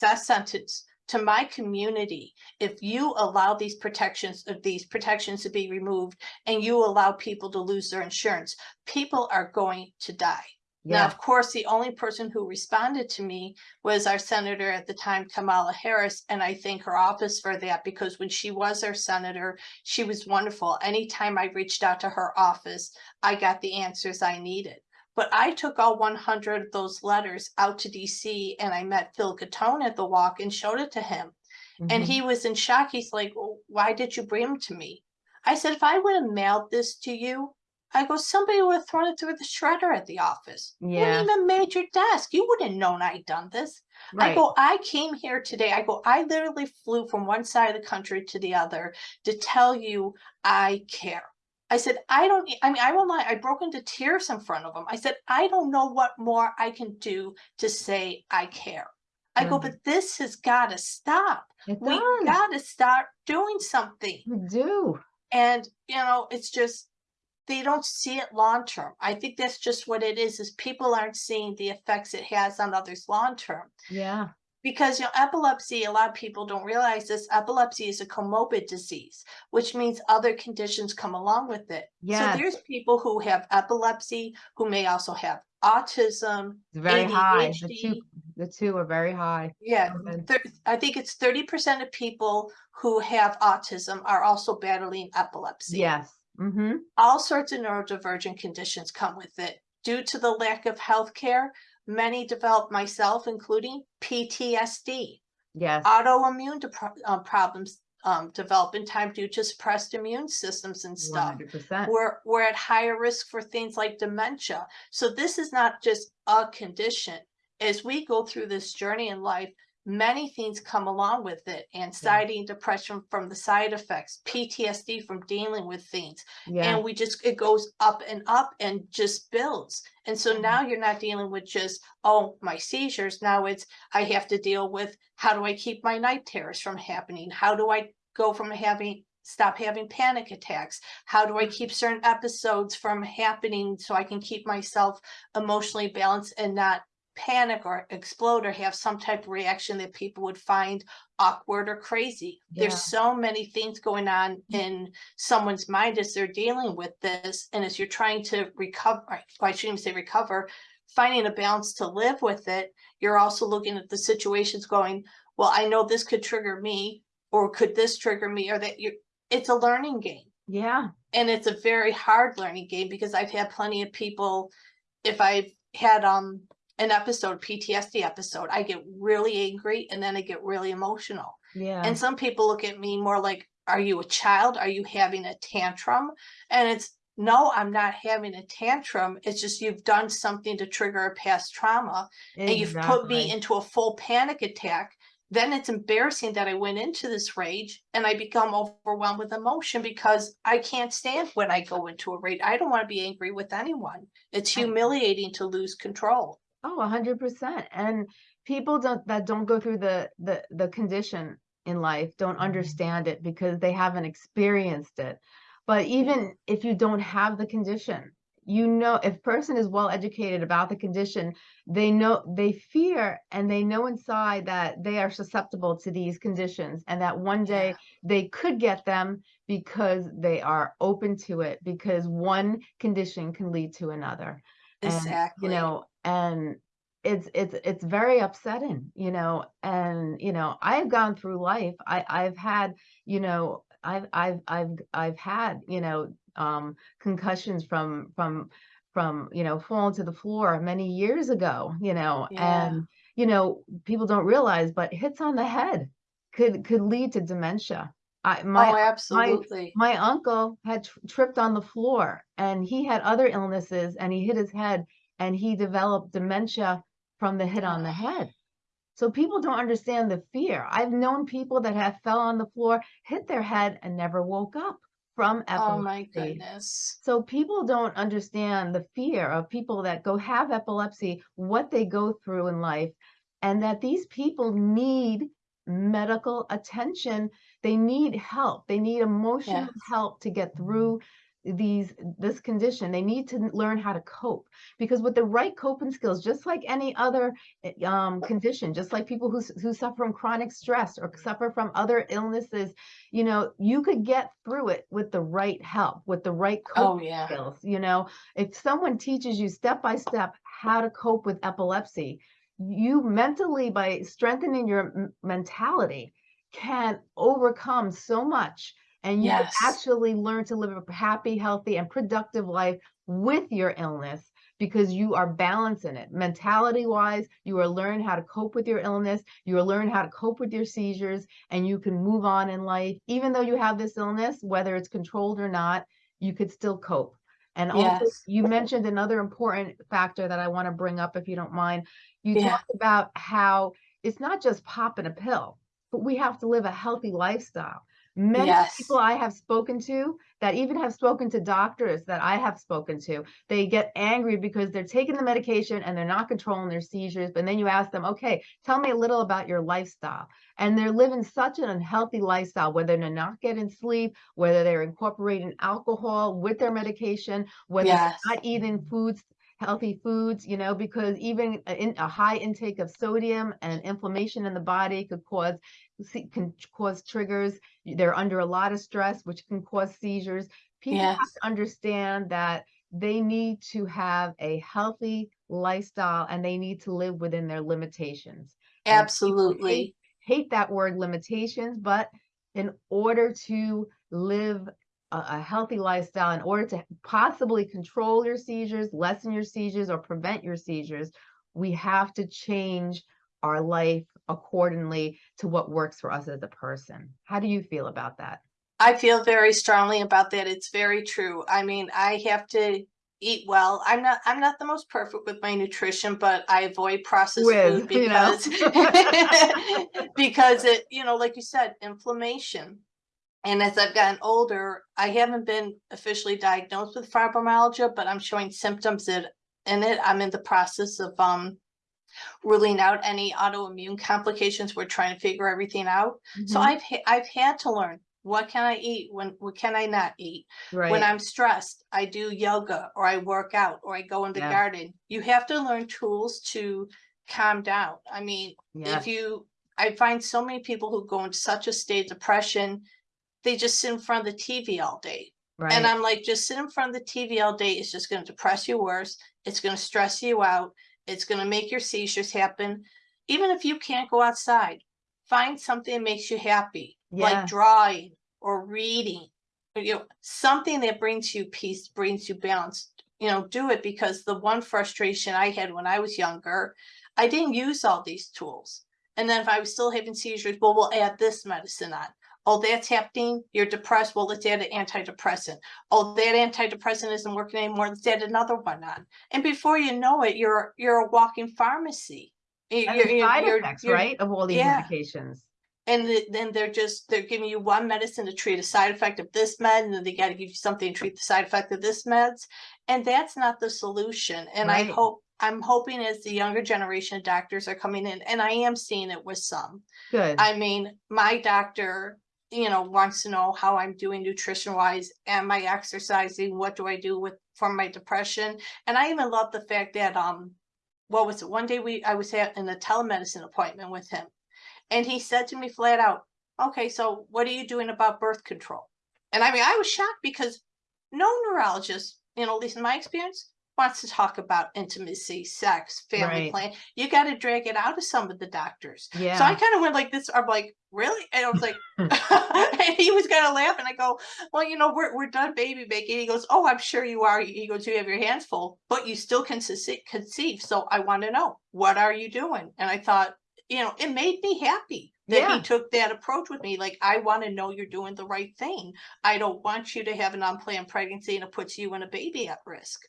Speaker 2: death sentence to my community, if you allow these protections, of these protections to be removed and you allow people to lose their insurance, people are going to die. Now, of course, the only person who responded to me was our senator at the time, Kamala Harris, and I thank her office for that because when she was our senator, she was wonderful. Anytime I reached out to her office, I got the answers I needed. But I took all one hundred of those letters out to DC and I met Phil Gattone at the walk and showed it to him. And
Speaker 1: mhm,
Speaker 2: he was in shock. He's like, well, why did you bring them to me? I said, if I would have mailed this to you, I go, somebody would have thrown it through the shredder at the office. You
Speaker 1: Yeah.
Speaker 2: wouldn't even made your desk. You wouldn't have known I'd done this. I go, I came here today. I go, I literally flew from one side of the country to the other to tell you I care. I said, I don't, I mean, I won't lie, I broke into tears in front of him. I said, I don't know what more I can do to say I care. I go,
Speaker 1: Mhm.
Speaker 2: but this has got to stop.
Speaker 1: it
Speaker 2: We got to start doing something.
Speaker 1: we do,
Speaker 2: And, you know, it's just, they don't see it long term. I think that's just what it is, is people aren't seeing the effects it has on others long term.
Speaker 1: yeah,
Speaker 2: Because, you know, epilepsy, a lot of people don't realize this, epilepsy is a comorbid disease, which means other conditions come along with it.
Speaker 1: Yes.
Speaker 2: So there's people who have epilepsy, who may also have autism,
Speaker 1: it's very high, the two, the two are very high.
Speaker 2: Yeah,
Speaker 1: Go ahead.
Speaker 2: thir- I think it's thirty percent of people who have autism are also battling epilepsy.
Speaker 1: Yes, mm-hmm,
Speaker 2: All sorts of neurodivergent conditions come with it. Due to the lack of health care, many develop, myself including PTSD.
Speaker 1: yes,
Speaker 2: Autoimmune uh, problems um, develop in time due to suppressed immune systems and stuff.
Speaker 1: hundred percent,
Speaker 2: We're, we're at higher risk for things like dementia. So this is not just a condition. As we go through this journey in life, many things come along with it. Anxiety and depression from the side effects, PTSD from dealing with things.
Speaker 1: yeah,
Speaker 2: And we just, it goes up and up and just builds. And so
Speaker 1: Mhm.
Speaker 2: now you're not dealing with just, oh, my seizures. Now it's, I have to deal with, how do I keep my night terrors from happening? How do I go from having, stop having panic attacks? How do I keep certain episodes from happening so I can keep myself emotionally balanced and not panic or explode or have some type of reaction that people would find awkward or crazy.
Speaker 1: Yeah.
Speaker 2: There's so many things going on in someone's mind as they're dealing with this. And as you're trying to recover, I shouldn't even say recover, finding a balance to live with it, you're also looking at the situations going, well, I know this could trigger me, or could this trigger me, or that you it's a learning game.
Speaker 1: yeah,
Speaker 2: And it's a very hard learning game because I've had plenty of people, if I've had um an episode, PTSD episode, I get really angry and then I get really emotional.
Speaker 1: yeah,
Speaker 2: And some people look at me more like, are you a child? Are you having a tantrum? And it's, no, I'm not having a tantrum. It's just you've done something to trigger a past trauma and you've put me into a full panic attack. Then it's embarrassing that I went into this rage and I become overwhelmed with emotion because I can't stand when I go into a rage. I don't want to be angry with anyone. It's humiliating to lose control.
Speaker 1: Oh, a hundred percent. And people don't that don't go through the the the condition in life don't
Speaker 2: Mm-hmm.
Speaker 1: understand it because they haven't experienced it. But even if you don't have the condition, you know if person is well educated about the condition, they know they fear and they know inside that they are susceptible to these conditions and that one day
Speaker 2: Yeah.
Speaker 1: they could get them because they are open to it because one condition can lead to another and
Speaker 2: Exactly.
Speaker 1: you know and it's it's it's very upsetting you know and you know i've gone through life i i've had you know i've i've i've i've had you know um concussions from from from you know falling to the floor many years ago you know
Speaker 2: Yeah.
Speaker 1: and you know people don't realize but hits on the head could could lead to dementia i my
Speaker 2: oh, absolutely.
Speaker 1: my uncle had tripped on the floor and he had other illnesses and he hit his head and he developed dementia from the hit on the head. So people don't understand the fear. I've known people that have fell on the floor, hit their head and never woke up from
Speaker 2: oh
Speaker 1: epilepsy.
Speaker 2: Oh my goodness.
Speaker 1: So people don't understand the fear of people that go have epilepsy, what they go through in life, and that these people need medical attention. They need help. They need emotional
Speaker 2: Yes.
Speaker 1: help to get through these this condition they need to learn how to cope because with the right coping skills just like any other eh, um condition just like people who who suffer from chronic stress or suffer from other illnesses you know you could get through it with the right help with the right coping
Speaker 2: Oh, yeah.
Speaker 1: skills you know if someone teaches you step by step how to cope with epilepsy you mentally by strengthening your mentality can overcome so much and you
Speaker 2: Yes.
Speaker 1: actually learn to live a happy healthy and productive life with your illness because you are balancing it mentality wise you are learning how to cope with your illness you are learning how to cope with your seizures and you can move on in life even though you have this illness whether it's controlled or not you could still cope and also
Speaker 2: Yes.
Speaker 1: you mentioned another important factor that i want to bring up if you don't mind you
Speaker 2: Yeah.
Speaker 1: talked about how it's not just popping a pill but we have to live a healthy lifestyle many
Speaker 2: Yes.
Speaker 1: people I have spoken to that even have spoken to doctors that I have spoken to, they get angry because they're taking the medication and they're not controlling their seizures. But then you ask them, okay, tell me a little about your lifestyle. And they're living such an unhealthy lifestyle, whether they're not getting sleep, whether they're incorporating alcohol with their medication, whether
Speaker 2: Yes.
Speaker 1: they're not eating foods healthy foods you know because even a, in, a high intake of sodium and inflammation in the body could cause se- can cause triggers. They're under a lot of stress which can cause seizures. People have to understand that they need to have a healthy lifestyle and they need to live within their limitations.
Speaker 2: Absolutely.
Speaker 1: hate that word limitations but in order to live a, a healthy lifestyle in order to possibly control your seizures lessen your seizures or prevent your seizures we have to change our life accordingly to what works for us as a person how do you feel about that
Speaker 2: I feel very strongly about that. It's very true. I mean, I have to eat well. I'm not I'm not the most perfect with my nutrition, but I avoid processed
Speaker 1: Whiz,
Speaker 2: food
Speaker 1: you know?
Speaker 2: because because it, you know, like you said, inflammation. And as I've gotten older, I haven't been officially diagnosed with fibromyalgia, but I'm showing symptoms that in it. I'm in the process of um ruling out any autoimmune complications. We're trying to figure everything out. So
Speaker 1: Mhm.
Speaker 2: I've I've had to learn what can I eat when what can I not eat when I'm stressed. I do yoga or I work out or I go in the
Speaker 1: Yeah.
Speaker 2: garden. You have to learn tools to calm down. I mean,
Speaker 1: yes
Speaker 2: if you I find so many people who go into such a state of depression, they just sit in front of the TV all day.
Speaker 1: right
Speaker 2: And I'm like, just sit in front of the TV all day. It's just going to depress you worse. It's going to stress you out. It's going to make your seizures happen. Even if you can't go outside, find something that makes you happy,
Speaker 1: Yeah.
Speaker 2: like drawing or reading, or, you know, something that brings you peace, brings you balance. You know, do it because the one frustration I had when I was younger, I didn't use all these tools. And then if I was still having seizures, well, we'll add this medicine on. Oh, that's happening. You're depressed. Well, let's add an antidepressant. Oh, that antidepressant isn't working anymore. Let's add another one on. And before you know it, you're you're a walking pharmacy. You're- you're-
Speaker 1: side
Speaker 2: you're-
Speaker 1: effects right of all these
Speaker 2: yeah.
Speaker 1: medications
Speaker 2: And then they're just they're giving you one medicine to treat a side effect of this med, and then they got to give you something to treat the side effect of this meds. And that's not the solution. And I hope I'm hoping as the younger generation of doctors are coming in, and I am seeing it with some.
Speaker 1: good
Speaker 2: I mean, my doctor, you know, wants to know how I'm doing nutrition wise. Am I exercising? What do I do with for my depression? And I even love the fact that um, what was it? One day we I was at in a telemedicine appointment with him, and he said to me flat out, "Okay, so what are you doing about birth control?" And I mean, I was shocked because no neurologist, you know, at least in my experience, wants to talk about intimacy, sex, family
Speaker 1: Right.
Speaker 2: plan. You got to drag it out of some of the doctors.
Speaker 1: yeah
Speaker 2: So I kind of went like this. I'm like, really? And I was like, and he was kind of laughing. I go, well, you know, we're we're done baby making. He goes, oh, I'm sure you are. He goes, you have your hands full, but you still can conceive. So I want to know what are you doing? And I thought, you know, it made me happy that
Speaker 1: Yeah.
Speaker 2: he took that approach with me. Like, I want to know you're doing the right thing. I don't want you to have an unplanned pregnancy and it puts you and a baby at risk.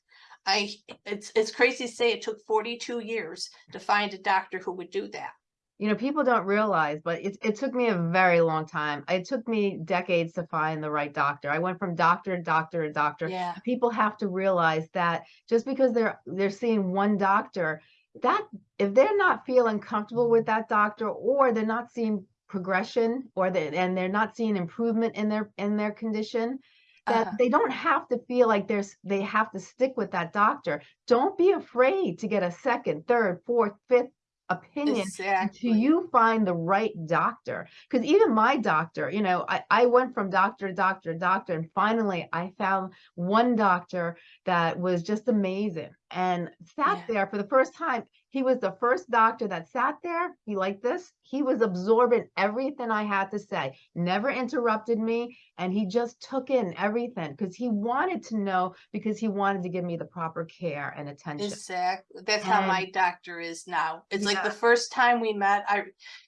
Speaker 2: I it's it's crazy to say it took 42 years to find a doctor who would do that.
Speaker 1: you know people don't realize but it, it took me a very long time it took me decades to find the right doctor i went from doctor to doctor to doctor
Speaker 2: Yeah.
Speaker 1: people have to realize that just because they're they're seeing one doctor that if they're not feeling comfortable with that doctor or they're not seeing progression or they and they're not seeing improvement in their in their condition that
Speaker 2: Uh-huh.
Speaker 1: they don't have to feel like there's they have to stick with that doctor. Don't be afraid to get a second, third, fourth, fifth opinion
Speaker 2: Exactly.
Speaker 1: until you find the right doctor. Because even my doctor, you know, I, I went from doctor to doctor to doctor, and finally I found one doctor that was just amazing and sat
Speaker 2: Yeah.
Speaker 1: there for the first time. He was the first doctor that sat there. He like this. He was absorbing everything I had to say, never interrupted me, and he just took in everything because he wanted to know because he wanted to give me the proper care and attention.
Speaker 2: Exactly. That's how my doctor is now. It's like the first time we met, I,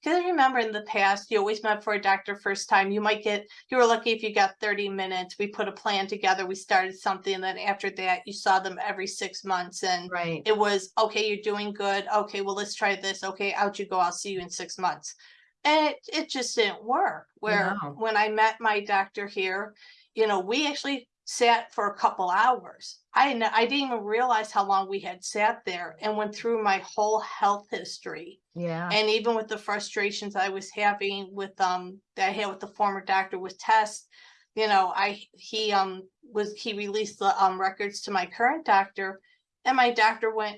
Speaker 2: cause I remember in the past, you always met for a doctor first time. You might get, you were lucky if you got thirty minutes. We put a plan together. We started something. And then after that, you saw them every six months and
Speaker 1: Right.
Speaker 2: it was, okay, you're doing good. Okay, well, let's try this. Okay, out you go. I'll see you in six months. And it, it just didn't work. Where
Speaker 1: No.
Speaker 2: when I met my doctor here, you know, we actually sat for a couple hours. I didn't, I didn't even realize how long we had sat there and went through my whole health history.
Speaker 1: Yeah.
Speaker 2: And even with the frustrations I was having with, um, that I had with the former doctor with tests, you know, I, he, um, was, he released the, um, records to my current doctor. And my doctor went,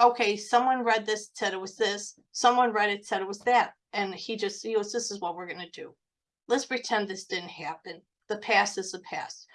Speaker 2: okay, someone read this, said it was this, someone read it, said it was that. And he just, he goes, this is what we're gonna do. Let's pretend this didn't happen. The past is the past.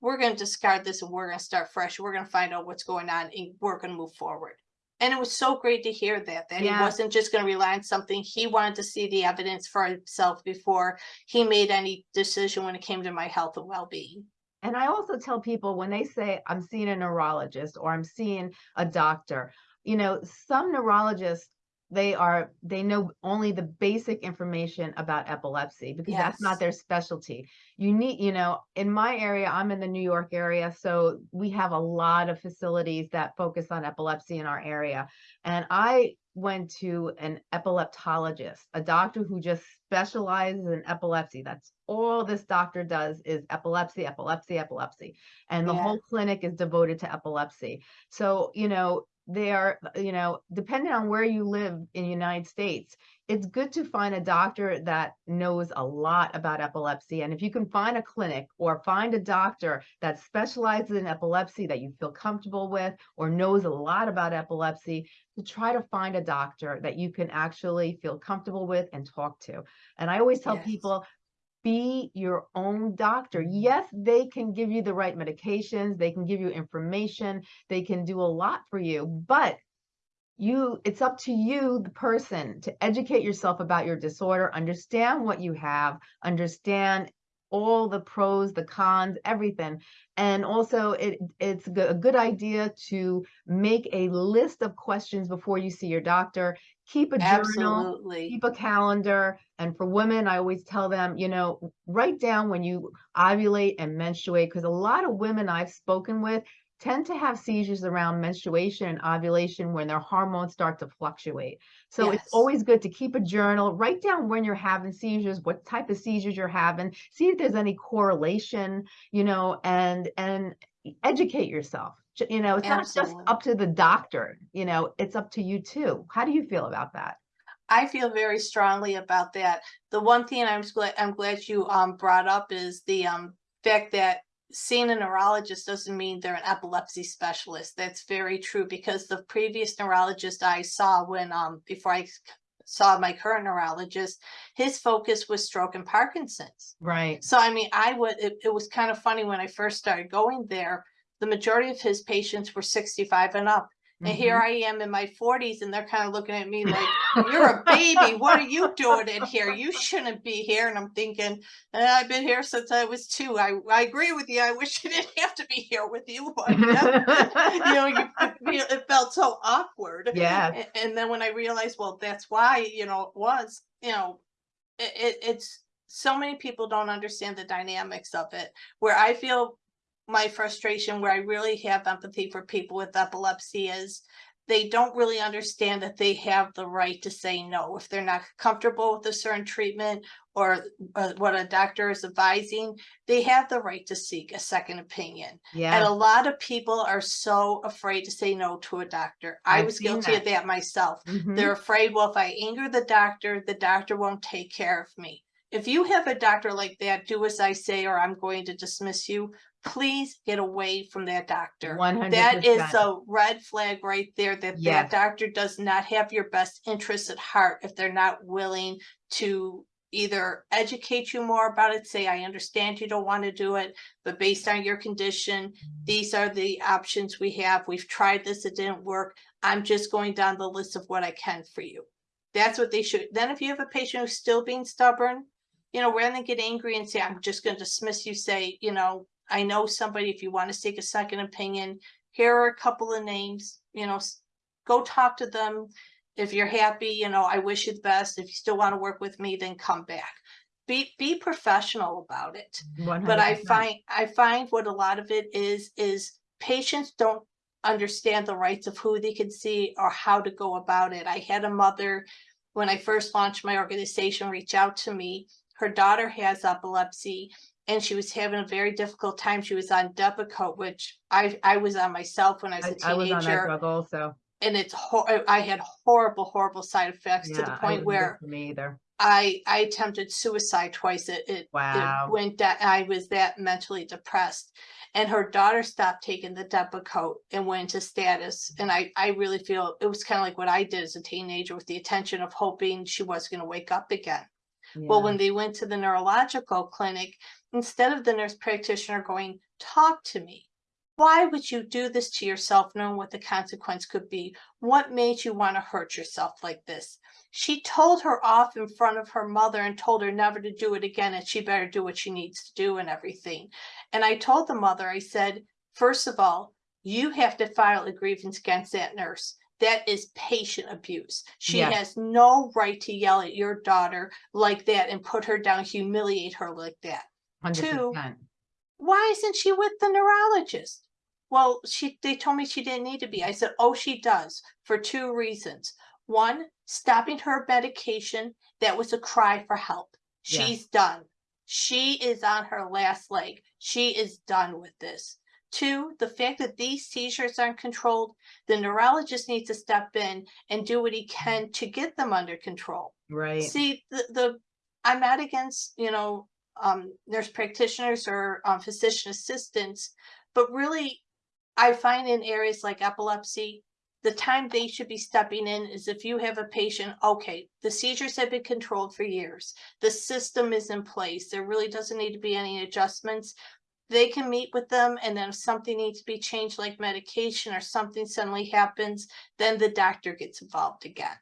Speaker 2: We're gonna discard this and we're gonna start fresh. We're gonna find out what's going on and we're gonna move forward. And it was so great to hear that, that he wasn't just gonna rely on something. He wanted to see the evidence for himself before he made any decision when it came to my health and well-being.
Speaker 1: And I also tell people when they say, I'm seeing a neurologist or I'm seeing a doctor, you know, some neurologists, they are, they know only the basic information about epilepsy because that's not their specialty. You need, you know, in my area, I'm in the New York area, so we have a lot of facilities that focus on epilepsy in our area. And I went to an epileptologist, a doctor who just specializes in epilepsy. That's all this doctor does is epilepsy, epilepsy, epilepsy. And the
Speaker 2: Yeah.
Speaker 1: whole clinic is devoted to epilepsy. So, you know, they are, you know, depending on where you live in the United States, it's good to find a doctor that knows a lot about epilepsy. And if you can find a clinic or find a doctor that specializes in epilepsy that you feel comfortable with or knows a lot about epilepsy, to try to find a doctor that you can actually feel comfortable with and talk to. And I always tell
Speaker 2: Yes.
Speaker 1: people, be your own doctor. Yes, they can give you the right medications, they can give you information, they can do a lot for you, but you it's up to you the person to educate yourself about your disorder understand what you have understand all the pros the cons everything. And also it it's a good idea to make a list of questions before you see your doctor. Keep a journal
Speaker 2: Absolutely.
Speaker 1: keep a calendar. And for women i always tell them you know write down when you ovulate and menstruate because a lot of women i've spoken with tend to have seizures around menstruation and ovulation when their hormones start to fluctuate. So it's always good to keep a journal write down when you're having seizures what type of seizures you're having see if there's any correlation you know and and educate yourself. You know it's not just up to the doctor you know it's up to you too. How do you feel about that?
Speaker 2: I feel very strongly about that. The one thing I'm glad, I'm glad you um brought up is the um fact that seeing a neurologist doesn't mean they're an epilepsy specialist. That's very true because the previous neurologist I saw when um before I saw my current neurologist, his focus was stroke and Parkinson's.
Speaker 1: right
Speaker 2: So I mean, I would, it, it was kind of funny when I first started going there, the majority of his patients were sixty-five and up. And here I am in my forties and they're kind of looking at me like, you're a baby. What are you doing in here? You shouldn't be here. And I'm thinking, "Eh, I've been here since I was two. I, I agree with you. I wish I didn't have to be here with you, but you know, you, it, felt so awkward.
Speaker 1: yeah
Speaker 2: A- And then when I realized, well, that's why, you know, it was, you know, it, it, it's so many people don't understand the dynamics of it. Where I feel my frustration, where I really have empathy for people with epilepsy is they don't really understand that they have the right to say no if they're not comfortable with a certain treatment or uh, what a doctor is advising. They have the right to seek a second opinion.
Speaker 1: yeah And
Speaker 2: a lot of people are so afraid to say no to a doctor. I
Speaker 1: I've
Speaker 2: was guilty of
Speaker 1: that.
Speaker 2: that myself.
Speaker 1: mhm.
Speaker 2: They're afraid, well, if I anger the doctor, the doctor won't take care of me. If you have a doctor like that, do as I say, or I'm going to dismiss you. Please get away from that doctor.
Speaker 1: One hundred
Speaker 2: That is a red flag right there that
Speaker 1: Yes.
Speaker 2: that doctor does not have your best interests at heart if they're not willing to either educate you more about it, say, I understand you don't want to do it, but based on your condition, mm-hmm. these are the options we have. We've tried this, it didn't work. I'm just going down the list of what I can for you. That's what they should. Then if you have a patient who's still being stubborn, you know, rather than get angry and say, I'm just gonna dismiss you, say, you know, I know somebody, if you want to take a second opinion, here are a couple of names, you know, go talk to them. If you're happy, you know, I wish you the best. If you still want to work with me, then come back. Be, be professional about it. But I find, I find what a lot of it is, is patients don't understand the rights of who they can see or how to go about it. I had a mother, when I first launched my organization, reach out to me. Her daughter has epilepsy and she was having a very difficult time. She was on Depakote, which I, I was on myself when I was
Speaker 1: I
Speaker 2: a
Speaker 1: I was on that
Speaker 2: teenager.
Speaker 1: drug also.
Speaker 2: And it's, hor- I had horrible, horrible side effects to the
Speaker 1: Yeah, I
Speaker 2: point
Speaker 1: wouldn't do it
Speaker 2: where
Speaker 1: Me either.
Speaker 2: I, I attempted suicide twice. It, it,
Speaker 1: Wow.
Speaker 2: it went that, I was that mentally depressed. And her daughter stopped taking the Depakote and went into status. And I, I really feel it was kind of like what I did as a teenager with the intention of hoping she was gonna wake up again. Well, when they went to the neurological clinic, instead of the nurse practitioner going, talk to me. Why would you do this to yourself knowing what the consequence could be? What made you want to hurt yourself like this? She told her off in front of her mother and told her never to do it again and she better do what she needs to do and everything. And I told the mother, I said, first of all, you have to file a grievance against that nurse. That is patient abuse. She
Speaker 1: Yes.
Speaker 2: has no right to yell at your daughter like that and put her down, humiliate her like that. Two,
Speaker 1: 100%.
Speaker 2: Why isn't she with the neurologist? Well, she, they told me she didn't need to be. I said, oh, she does for two reasons. One, stopping her medication. That was a cry for help.
Speaker 1: Yeah.
Speaker 2: She's done. She is on her last leg. She is done with this. Two, the fact that these seizures aren't controlled, the neurologist needs to step in and do what he can to get them under control.
Speaker 1: Right.
Speaker 2: See, the, the, I'm not against, you know, um, nurse practitioners or um, physician assistants, but really, I find in areas like epilepsy, the time they should be stepping in is if you have a patient, okay, the seizures have been controlled for years. The system is in place. There really doesn't need to be any adjustments. They can meet with them and then if something needs to be changed like medication or something suddenly happens, then the doctor gets involved again.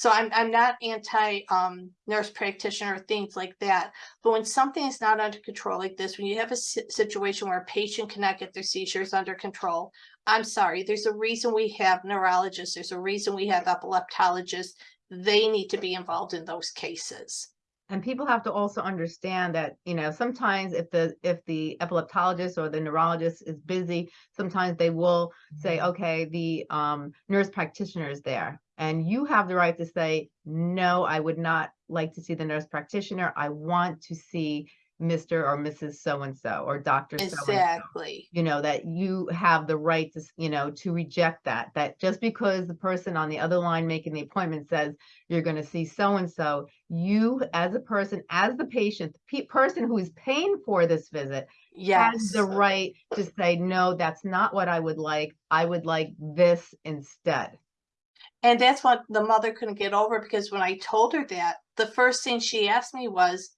Speaker 2: So I'm, I'm not anti, um, nurse practitioner or things like that. But when something is not under control like this, when you have a situation where a patient cannot get their seizures under control, I'm sorry, there's a reason we have neurologists, there's a reason we have epileptologists. They need to be involved in those cases.
Speaker 1: And people have to also understand that, you know, sometimes if the, if the epileptologist or the neurologist is busy, sometimes they will say, okay, the um, nurse practitioner is there. And you have the right to say, no, I would not like to see the nurse practitioner. I want to see Mr. or Mrs. So-and-so or Dr.
Speaker 2: Exactly.
Speaker 1: you know, that you have the right to, you know, to reject that, that just because the person on the other line making the appointment says you're going to see so-and-so, you as a person, as the patient, the pe- person who is paying for this visit has the right to say, no, that's not what I would like. I would like this instead.
Speaker 2: And that's what the mother couldn't get over because when I told her that, the first thing she asked me was,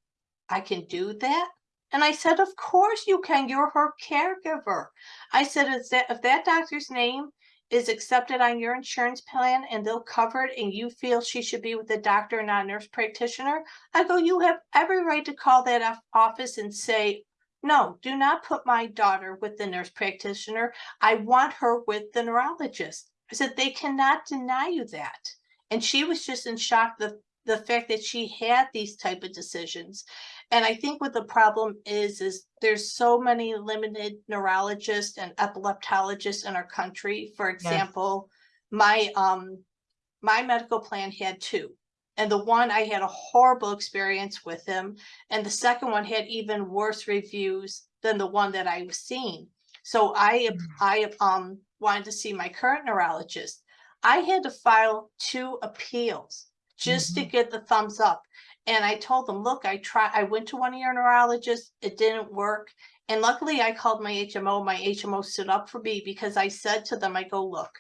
Speaker 2: I can do that? And I said, of course you can. You're her caregiver. I said, that if that doctor's name is accepted on your insurance plan and they'll cover it and you feel she should be with the doctor and not a nurse practitioner, I go, you have every right to call that office and say, no, do not put my daughter with the nurse practitioner. I want her with the neurologist. I said, they cannot deny you that. And she was just in shock the the fact that she had these type of decisions. And I think what the problem is, is there's so many limited neurologists and epileptologists in our country. For example, my um my medical plan had two. And the one I had a horrible experience with him. And the second one had even worse reviews than the one that I was seeing. So I,
Speaker 1: Mm.
Speaker 2: I, um, wanted to see my current neurologist. I had to file two appeals just to mm-hmm. get the thumbs up. And I told them, look, I tried, I went to one of your neurologists, it didn't work. And luckily I called my HMO, my HMO stood up for me because I said to them, I go, look,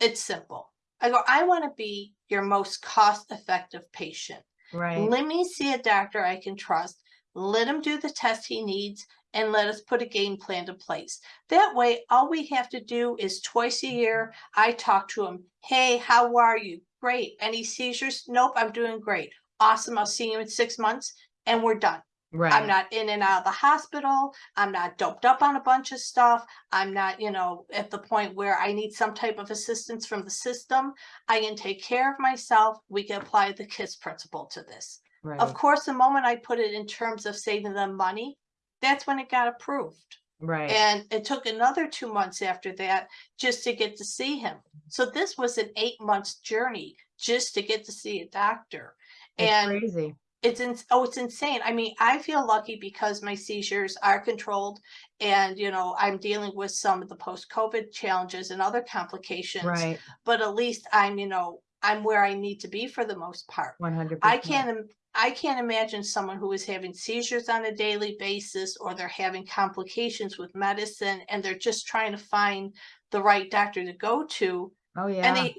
Speaker 2: it's simple. I go, I want to be your most cost effective patient.
Speaker 1: Right.
Speaker 2: Let me see a doctor I can trust. Let him do the test he needs and let us put a game plan to place. That way, all we have to do is twice a year, mm-hmm. I talk to him. Hey, how are you? Great. Any seizures? Nope, I'm doing great. Awesome. I'll see you in six months and we're done.
Speaker 1: Right.
Speaker 2: I'm not in and out of the hospital. I'm not doped up on a bunch of stuff. I'm not, you know, at the point where I need some type of assistance from the system. I can take care of myself. We can apply the KISS principle to this.
Speaker 1: Right.
Speaker 2: Of course, the moment I put it in terms of saving them money, that's when it got approved.
Speaker 1: Right.
Speaker 2: And it took another two months after that just to get to see him. So this was an eight months journey just to get to see a doctor.
Speaker 1: It's
Speaker 2: And
Speaker 1: crazy.
Speaker 2: it's in, oh, it's insane. I mean, I feel lucky because my seizures are controlled and, you know, I'm dealing with some of the post-COVID challenges and other complications.
Speaker 1: Right.
Speaker 2: But at least I'm, you know, I'm where I need to be for the most part.
Speaker 1: One hundred
Speaker 2: I can't, I can't imagine someone who is having seizures on a daily basis or they're having complications with medicine and they're just trying to find the right doctor to go to.
Speaker 1: Oh,
Speaker 2: And
Speaker 1: yeah.
Speaker 2: they,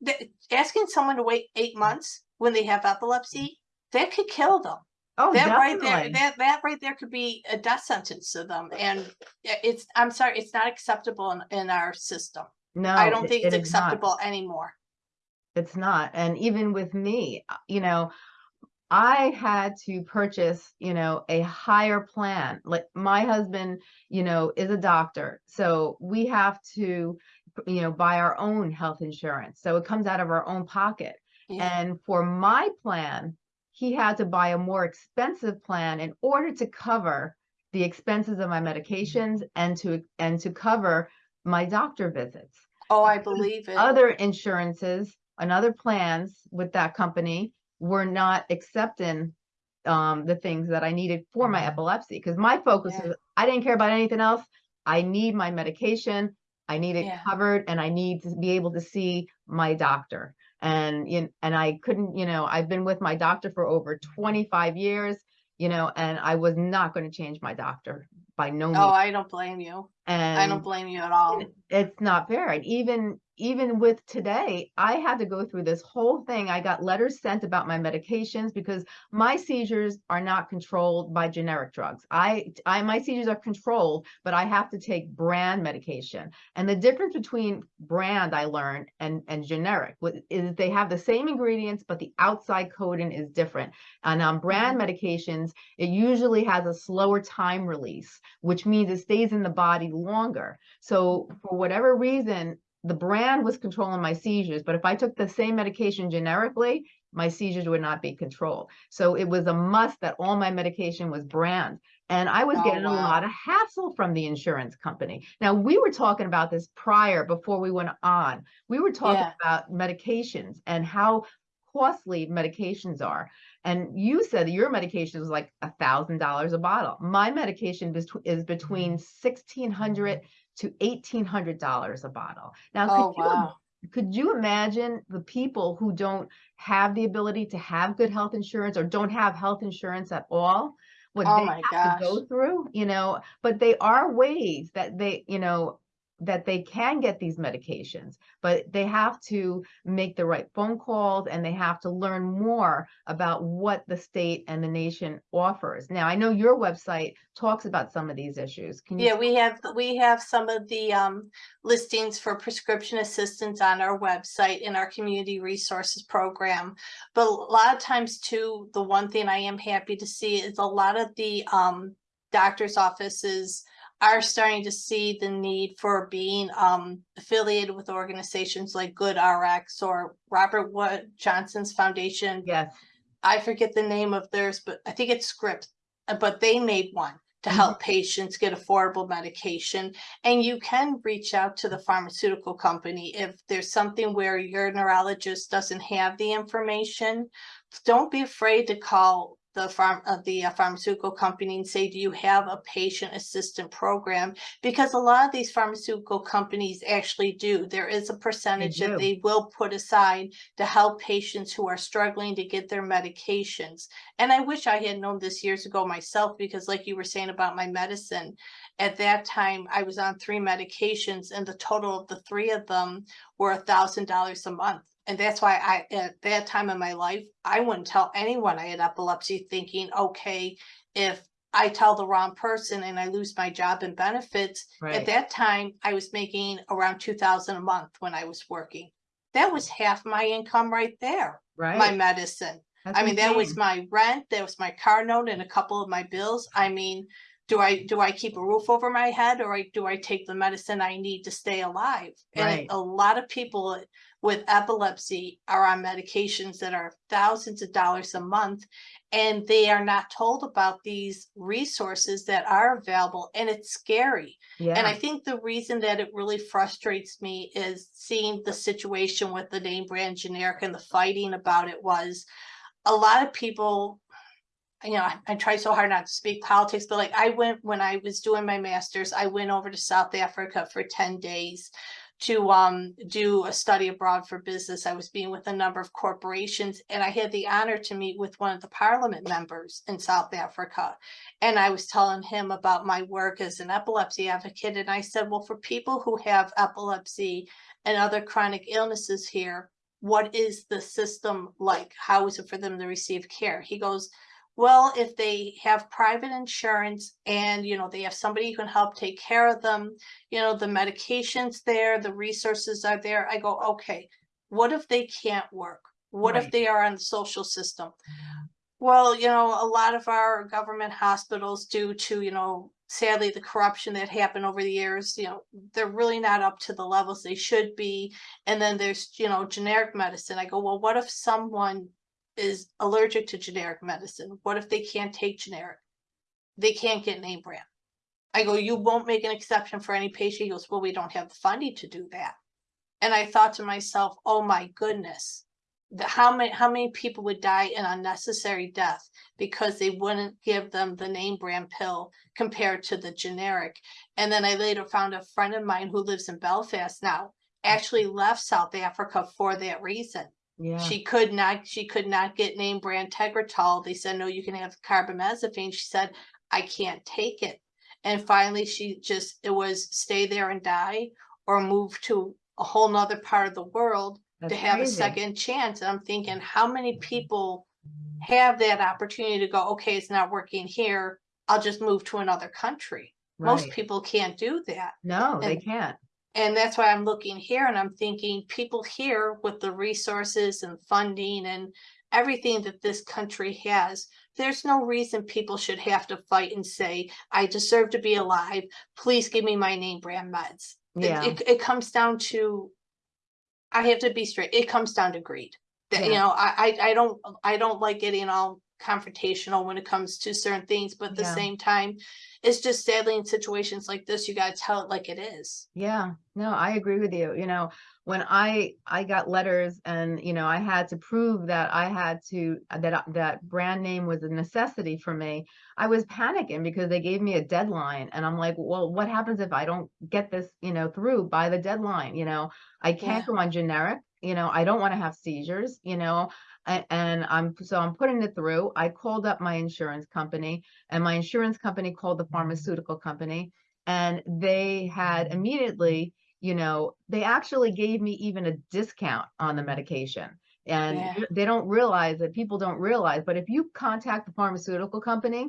Speaker 2: they, asking someone to wait eight months when they have epilepsy, that could kill them.
Speaker 1: Oh,
Speaker 2: That right there,
Speaker 1: definitely.
Speaker 2: that, that right there could be a death sentence to them. And it's, I'm sorry, it's not acceptable in, in our system.
Speaker 1: No.
Speaker 2: I don't
Speaker 1: it-
Speaker 2: think it's
Speaker 1: it is not.
Speaker 2: acceptable anymore.
Speaker 1: It's not. And even with me, uh, you know, I had to purchase, you know, a higher plan. Like my husband, you know, is a doctor. So we have to, you know, buy our own health insurance. So it comes out of our own pocket.
Speaker 2: Yeah.
Speaker 1: And for my plan, he had to buy a more expensive plan in order to cover the expenses of my mm-hmm. medications and to and to cover my doctor visits
Speaker 2: Oh, I believe it.
Speaker 1: other insurances and other plans with that company were not accepting um, the things that I needed for my epilepsy. Because my focus
Speaker 2: Yeah.
Speaker 1: was I didn't care about anything else. I need my medication. I need it
Speaker 2: Yeah.
Speaker 1: covered, and I need to be able to see my doctor. And you and I couldn't, you know, I've been with my doctor for over 25 years, you know, and I was not going to change my doctor by no means.
Speaker 2: Oh, I don't blame you.
Speaker 1: And
Speaker 2: I don't blame you at all.
Speaker 1: it's not fair. And even even with today i had to go through this whole thing. I got letters sent about my medications because my seizures are not controlled by generic drugs. I i my seizures are controlled but i have to take brand medication. And the difference between brand i learned and and generic is they have the same ingredients but the outside coding is different. And on brand mm-hmm. medications it usually has a slower time release which means it stays in the body longer so for whatever reason, the brand was controlling my seizures, but if I took the same medication generically, my seizures would not be controlled. So it was a must that all my medication was brand. And I was
Speaker 2: Oh,
Speaker 1: getting a lot of hassle from the insurance company. Now, we were talking about this prior before we went on. We were talking
Speaker 2: Yeah.
Speaker 1: about medications and how costly medications are. And you said that your medication was like a thousand dollars a bottle. My medication is, is between mm-hmm. sixteen hundred to eighteen hundred dollars a bottle. Now,
Speaker 2: Oh,
Speaker 1: could you, could you imagine the people who don't have the ability to have good health insurance or don't have health insurance at all? What
Speaker 2: Oh
Speaker 1: they have to go through, you know, but they are ways that they, you know, that they can get these medications, but they have to make the right phone calls and they have to learn more about what the state and the nation offers. Now, I know your website talks about some of these issues.
Speaker 2: Yeah, we have, we have some of the um listings for prescription assistance on our website in our community resources program. But a lot of times too, the one thing I am happy to see is a lot of the um doctor's offices are starting to see the need for being um affiliated with organizations like GoodRx or Robert Wood Johnson's Foundation.
Speaker 1: Yes,
Speaker 2: I forget the name of theirs, but I think it's Script, uh, but they made one to
Speaker 1: Mhm.
Speaker 2: help patients get affordable medication. And you can reach out to the pharmaceutical company if there's something where your neurologist doesn't have the information. Don't be afraid to call the farm, of the uh, pharmaceutical company and say, do you have a patient assistant program? Because a lot of these pharmaceutical companies actually do. There is a percentage
Speaker 1: do.
Speaker 2: that they will put aside to help patients who are struggling to get their medications. And I wish I had known this years ago myself, because like you were saying about my medicine, at that time, I was on three medications and the total of the three of them were a thousand dollars a month. And that's why I, at that time in my life, I wouldn't tell anyone I had epilepsy thinking, okay, if I tell the wrong person and I lose my job and benefits, at that time, I was making around two thousand a month when I was working. That was half my income right there,
Speaker 1: Right.
Speaker 2: my medicine.
Speaker 1: That's
Speaker 2: I mean, that was my rent, that was my car note and a couple of my bills. I mean, do I, do I keep a roof over my head or I- do I take the medicine I need to stay alive? And
Speaker 1: Right.
Speaker 2: a lot of people with epilepsy are on medications that are thousands of dollars a month. And they are not told about these resources that are available and it's scary. yeah. And I think the reason that it really frustrates me is seeing the situation with the name brand generic and the fighting about it was a lot of people, you know, I, I try so hard not to speak politics, but like I went when I was doing my master's, I went over to South Africa for 10 days to um do a study abroad for business. I was being with a number of corporations and I had the honor to meet with one of the parliament members in South Africa. And I was telling him about my work as an epilepsy advocate. And I said, well, for people who have epilepsy and other chronic illnesses here, what is the system like? How is it for them to receive care? He goes, well, if they have private insurance and, you know, they have somebody who can help take care of them, you know, the medications there, the resources are there. I go, okay, what if they can't work? What if they are on the social system? Well, you know, a lot of our government hospitals due to, you know, sadly, the corruption that happened over the years, you know, they're really not up to the levels they should be. And then there's, you know, generic medicine. I go, well, what if someone is allergic to generic medicine? What if they can't take generic? They can't get name brand. I go, you won't make an exception for any patient. He goes, well, we don't have the funding to do that. And I thought to myself, oh my goodness, how many, how many people would die an unnecessary death because they wouldn't give them the name brand pill compared to the generic. And then I later found a friend of mine who lives in Belfast now actually left South Africa for that reason.
Speaker 1: Yeah,
Speaker 2: She could not, she could not get name brand Tegretol. They said, no, you can have carbamazepine. She said, I can't take it. And finally, she just, it was stay there and die or move to a whole nother part of the world
Speaker 1: that's
Speaker 2: to have a second chance. And I'm thinking, how many people have that opportunity to go, okay, it's not working here. I'll just move to another country. Most people can't do that.
Speaker 1: No, they can't.
Speaker 2: And that's why I'm looking here and I'm thinking people here with the resources and funding and everything that this country has, there's no reason people should have to fight and say, I deserve to be alive. Please give me my name brand meds. It-
Speaker 1: Yeah,
Speaker 2: It, it comes down to, I have to be straight, it comes down to greed. That, you know, I, I, I don't, I don't like getting all confrontational when it comes to certain things, but at the
Speaker 1: Yeah.
Speaker 2: same time, it's just sadly in situations like this, you gotta tell it like it is.
Speaker 1: yeah, no, I agree with you. You know, when I, I got letters and, you know, I had to prove that I had to, uh, that, that brand name was a necessity for me. I was panicking because they gave me a deadline and I'm like, well, what happens if I don't get this, you know, through by the deadline? You know, I can't
Speaker 2: Yeah.
Speaker 1: go on generic, you know, I don't want to have seizures, you know, and I'm, so I'm putting it through. I called up my insurance company and my insurance company called the pharmaceutical company and they had immediately, you know, they actually gave me even a discount on the medication. And
Speaker 2: Yeah.
Speaker 1: they don't realize that people don't realize, but if you contact the pharmaceutical company,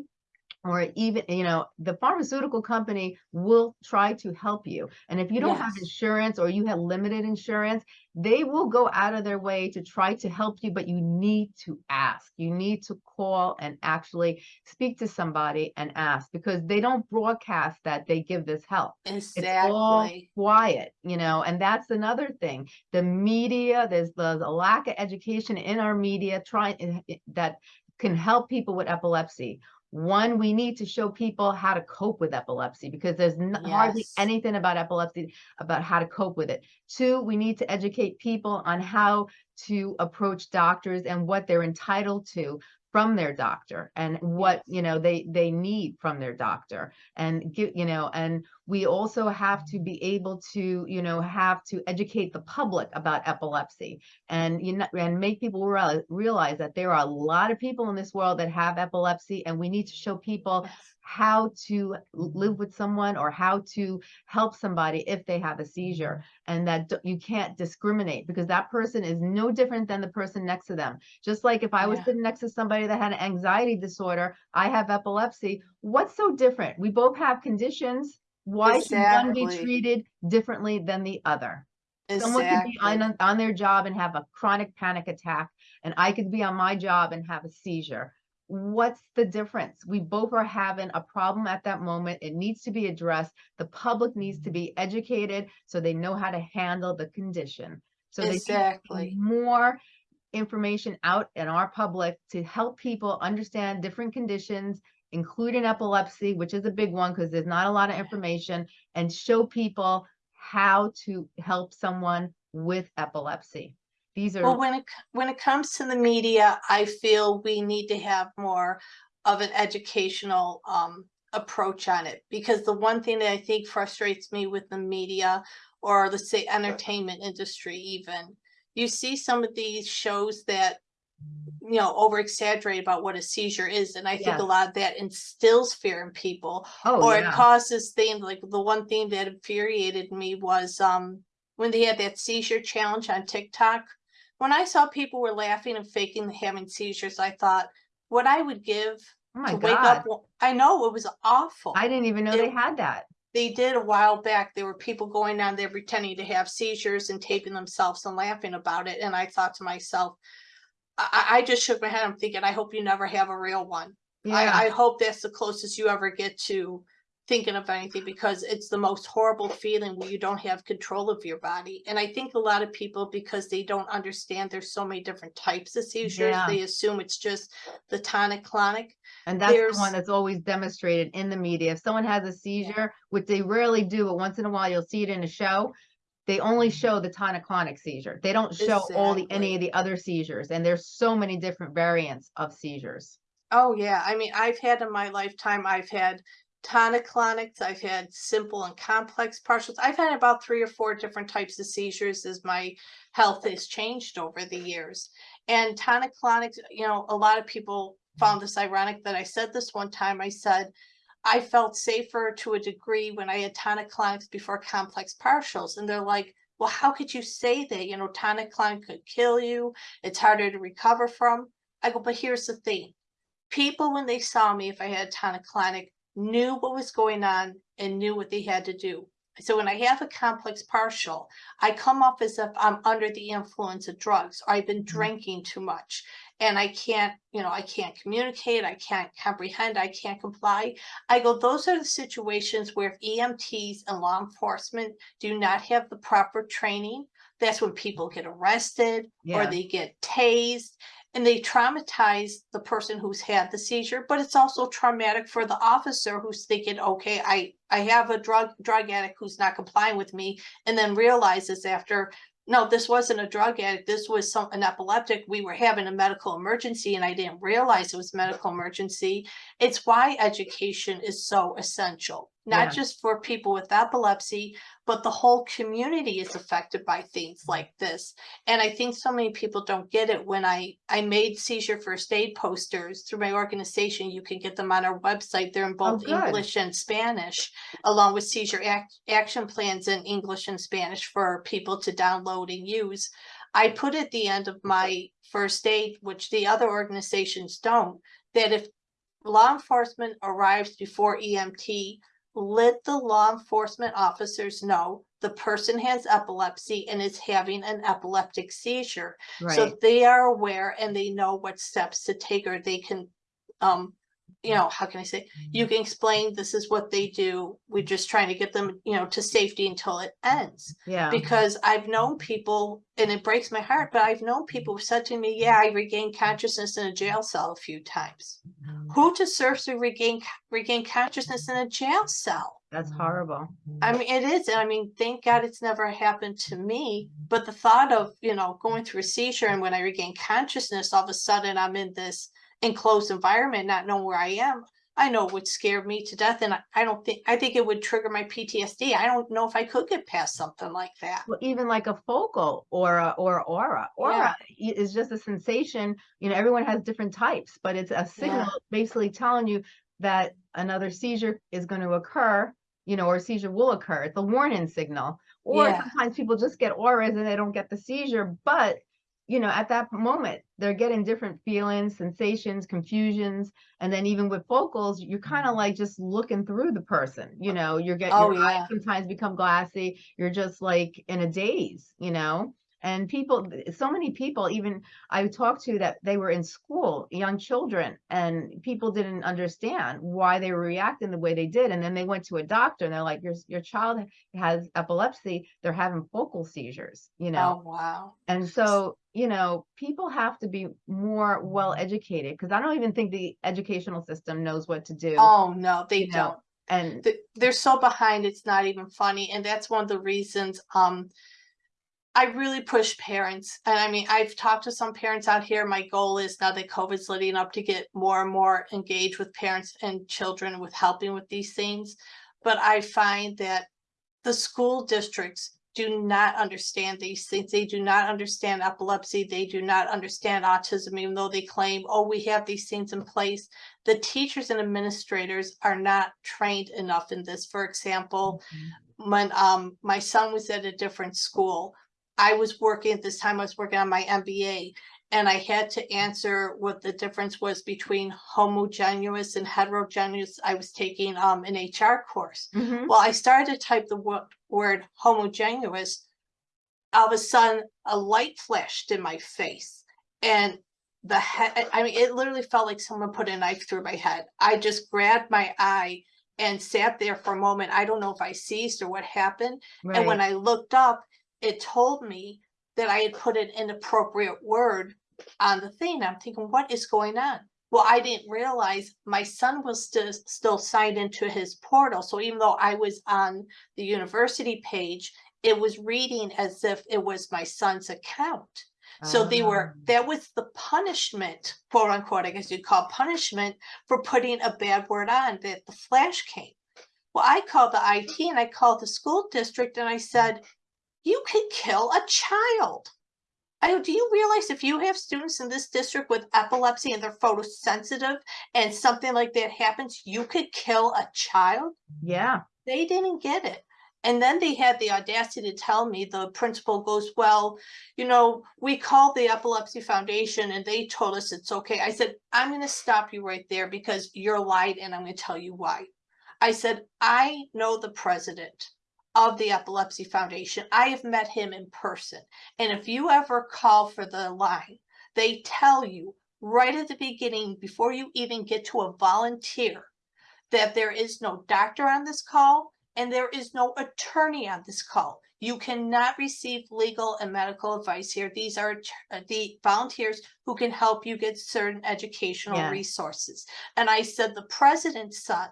Speaker 1: or even, you know, the pharmaceutical company will try to help you. And if you don't have insurance or you have limited insurance, they will go out of their way to try to help you, but you need to ask. You need to call and actually speak to somebody and ask because they don't broadcast that they give this help. exactly. It's all quiet, you know, and that's another thing. The media, there's, the, a lack of education in our media trying eh, that can help people with epilepsy. One, we need to show people how to cope with epilepsy because there's n- hardly anything about epilepsy about how to cope with it. Two, we need to educate people on how to approach doctors and what they're entitled to from their doctor and what, you know, they, they need from their doctor and give, you know, and we also have to be able to, you know, have to educate the public about epilepsy and, you know, and make people realize, realize that there are a lot of people in this world that have epilepsy and we need to show people how to live with someone or how to help somebody if they have a seizure mm-hmm. and that you can't discriminate because that person is no different than the person next to them. Just like if i was
Speaker 2: Yeah.
Speaker 1: sitting next to somebody that had an anxiety disorder i have epilepsy what's so different? We both have conditions. Why should one be treated differently than the other? Someone could be on, on their job and have a chronic panic attack and i could be on my job and have a seizure what's the difference? We both are having a problem at that moment. It needs to be addressed. The public needs to mm-hmm. be educated so they know how to handle the condition. So
Speaker 2: Exactly.
Speaker 1: more information out in our public to help people understand different conditions including epilepsy which is a big one because there's not a lot of information and show people how to help someone with epilepsy these are
Speaker 2: Well, when it, when it comes to the media, I feel we need to have more of an educational, um, approach on it. Because the one thing that I think frustrates me with the media or let's say entertainment industry even, you see some of these shows that, you know, over exaggerate about what a seizure is. And I think
Speaker 1: Yes.
Speaker 2: a lot of that instills fear in people
Speaker 1: oh
Speaker 2: or it causes things like the one thing that infuriated me was um when they had that seizure challenge on TikTok. When I saw people were laughing and faking having seizures, I thought what I would give
Speaker 1: oh my
Speaker 2: to wake up. I know it was awful.
Speaker 1: i didn't even know
Speaker 2: It-
Speaker 1: they had that
Speaker 2: they did a while back. There were people going down there pretending to have seizures and taping themselves and laughing about it. And I thought to myself, I, I I just shook my head. I'm thinking, I hope you never have a real one.
Speaker 1: yeah
Speaker 2: I, I hope that's the closest you ever get to thinking of anything because it's the most horrible feeling when you don't have control of your body. And I think a lot of people, because they don't understand there's so many different types of seizures,
Speaker 1: Yeah.
Speaker 2: they assume it's just the tonic clonic.
Speaker 1: And that's the one that's always demonstrated in the media. If someone has a seizure, which they rarely do, but once in a while you'll see it in a show, they only mm-hmm. show the tonic-clonic seizure. They don't show all the any of the other seizures. And there's so many different variants of seizures.
Speaker 2: Oh yeah, I mean, I've had in my lifetime, I've had tonic-clonics, I've had simple and complex partials. I've had about three or four different types of seizures as my health has changed over the years. And tonic-clonics, you know, a lot of people found this ironic that I said this one time. I said, I felt safer to a degree when I had tonic-clonics before complex partials. And they're like, well, how could you say that? You know, tonic-clonic could kill you. It's harder to recover from. I go, but here's the thing people when they saw me if i had tonic-clonic knew what was going on and knew what they had to do. So when i have a complex partial i come off as if i'm under the influence of drugs. Or i've been mm. drinking too much and i can't you know i can't communicate i can't comprehend i can't comply. I go those are the situations where if emts and law enforcement do not have the proper training. That's when people mm. get arrested or they get tased and they traumatize the person who's had the seizure but it's also traumatic for the officer who's thinking okay i i have a drug drug addict who's not complying with me and then realizes after no this wasn't a drug addict. This was some an epileptic. We were having a medical emergency and i didn't realize it was medical emergency. It's why education is so essential not
Speaker 1: Yeah.
Speaker 2: just for people with epilepsy but the whole community is affected by things mm. like this and I think so many people don't get it when I I made seizure first aid posters through my organization. You can get them on our website. They're in oh, both
Speaker 1: good.
Speaker 2: English and Spanish, along with seizure act, action plans in English and Spanish for people to download and use. I put at the end of my first aid, which the other organizations don't, that if law enforcement arrives before EMT, let the law enforcement officers know the person has epilepsy and is having an epileptic seizure.
Speaker 1: Right.
Speaker 2: So they are aware and they know what steps to take or they can, um, you know, how can I say, you mm-hmm. can explain this is what they do. We're just trying to get them, you know, to safety until it ends
Speaker 1: yeah.
Speaker 2: because I've known people, and it breaks my heart, but I've known people who said to me, yeah, I regained consciousness in a jail cell a few times. Mm-hmm. Who deserves to regain, regain consciousness in a jail cell?
Speaker 1: That's horrible.
Speaker 2: I mean, it is, I mean, thank God it's never happened to me, but the thought of, you know, going through a seizure and when I regain consciousness, all of a sudden I'm in this enclosed environment, not knowing where I am, I know it would scare me to death. And I, I don't think, I think it would trigger my PTSD. I don't know if I could get past something like that.
Speaker 1: Well, even like a focal or a, or aura. Aura i- is just a sensation. You know, everyone has different types, but it's a signal basically telling you that another seizure is going to occur. You know, or a seizure will occur. It's a warning signal. Or
Speaker 2: Yeah.
Speaker 1: sometimes people just get auras and they don't get the seizure, but you know, at that moment, they're getting different feelings, sensations, confusions, and then even with focals, you're kind of mm-hmm. like just looking through the person. You know, you're getting
Speaker 2: Oh,
Speaker 1: your eyes
Speaker 2: yeah.
Speaker 1: sometimes become glassy. You're just like in a daze, you know. And people, so many people, even I talked to that they were in school, young children, and people didn't understand why they were reacting the way they did. And then they went to a doctor and they're like, your, your child has epilepsy. They're having focal seizures, you know.
Speaker 2: Oh, wow.
Speaker 1: And so, you know, people have to be more well educated because I don't even think the educational system knows what to do.
Speaker 2: Oh, no, they don't.
Speaker 1: And
Speaker 2: they're so behind it's not even funny and that's one of the reasons um i really push parents and i mean i've talked to some parents out here. My goal is now that covid's leading up to get more and more engaged with parents and children with helping with these things. But i find that the school districts do not understand these things. They do not understand epilepsy. They do not understand autism even though they claim oh we have these things in place. The teachers and administrators are not trained enough in this. For example, when um my son was at a different school, I was working at this time, I was working on my MBA and I had to answer what the difference was between homogeneous and heterogeneous. I was taking um an HR course.
Speaker 1: Mhm.
Speaker 2: Well, I started to type the wo- word homogeneous. All of a sudden, a light flashed in my face and the head, I mean, it literally felt like someone put a knife through my head. I just grabbed my eye and sat there for a moment. I don't know if I seized or what happened. And when. I looked up, it told me that I had put an inappropriate word on the thing. I'm thinking, what is going on? Well, I didn't realize my son was still still signed into his portal. So even though I was on the university page, it was reading as if it was my son's account. So they were,
Speaker 1: Ah,
Speaker 2: that was the punishment, quote unquote, I guess you'd call punishment for putting a bad word on that the flash came. Well, I called the IT and I called the school district and I said, you could kill a child. I do you realize if you have students in this district with epilepsy and they're photosensitive and something like that happens, you could kill a child?
Speaker 1: yeah.
Speaker 2: They didn't get it. And then they had the audacity to tell me, the principal goes, well, you know, we called the Epilepsy Foundation and they told us it's okay. I said, I'm going to stop you right there because you're lied and I'm going to tell you why. I said, I know the president of the Epilepsy Foundation. I have met him in person. And if you ever call for the line, they tell you right at the beginning, before you even get to a volunteer, that there is no doctor on this call and there is no attorney on this call. You cannot receive legal and medical advice here. These are uh, the volunteers who can help you get certain educational
Speaker 1: Yeah.
Speaker 2: resources. And I said, the president's son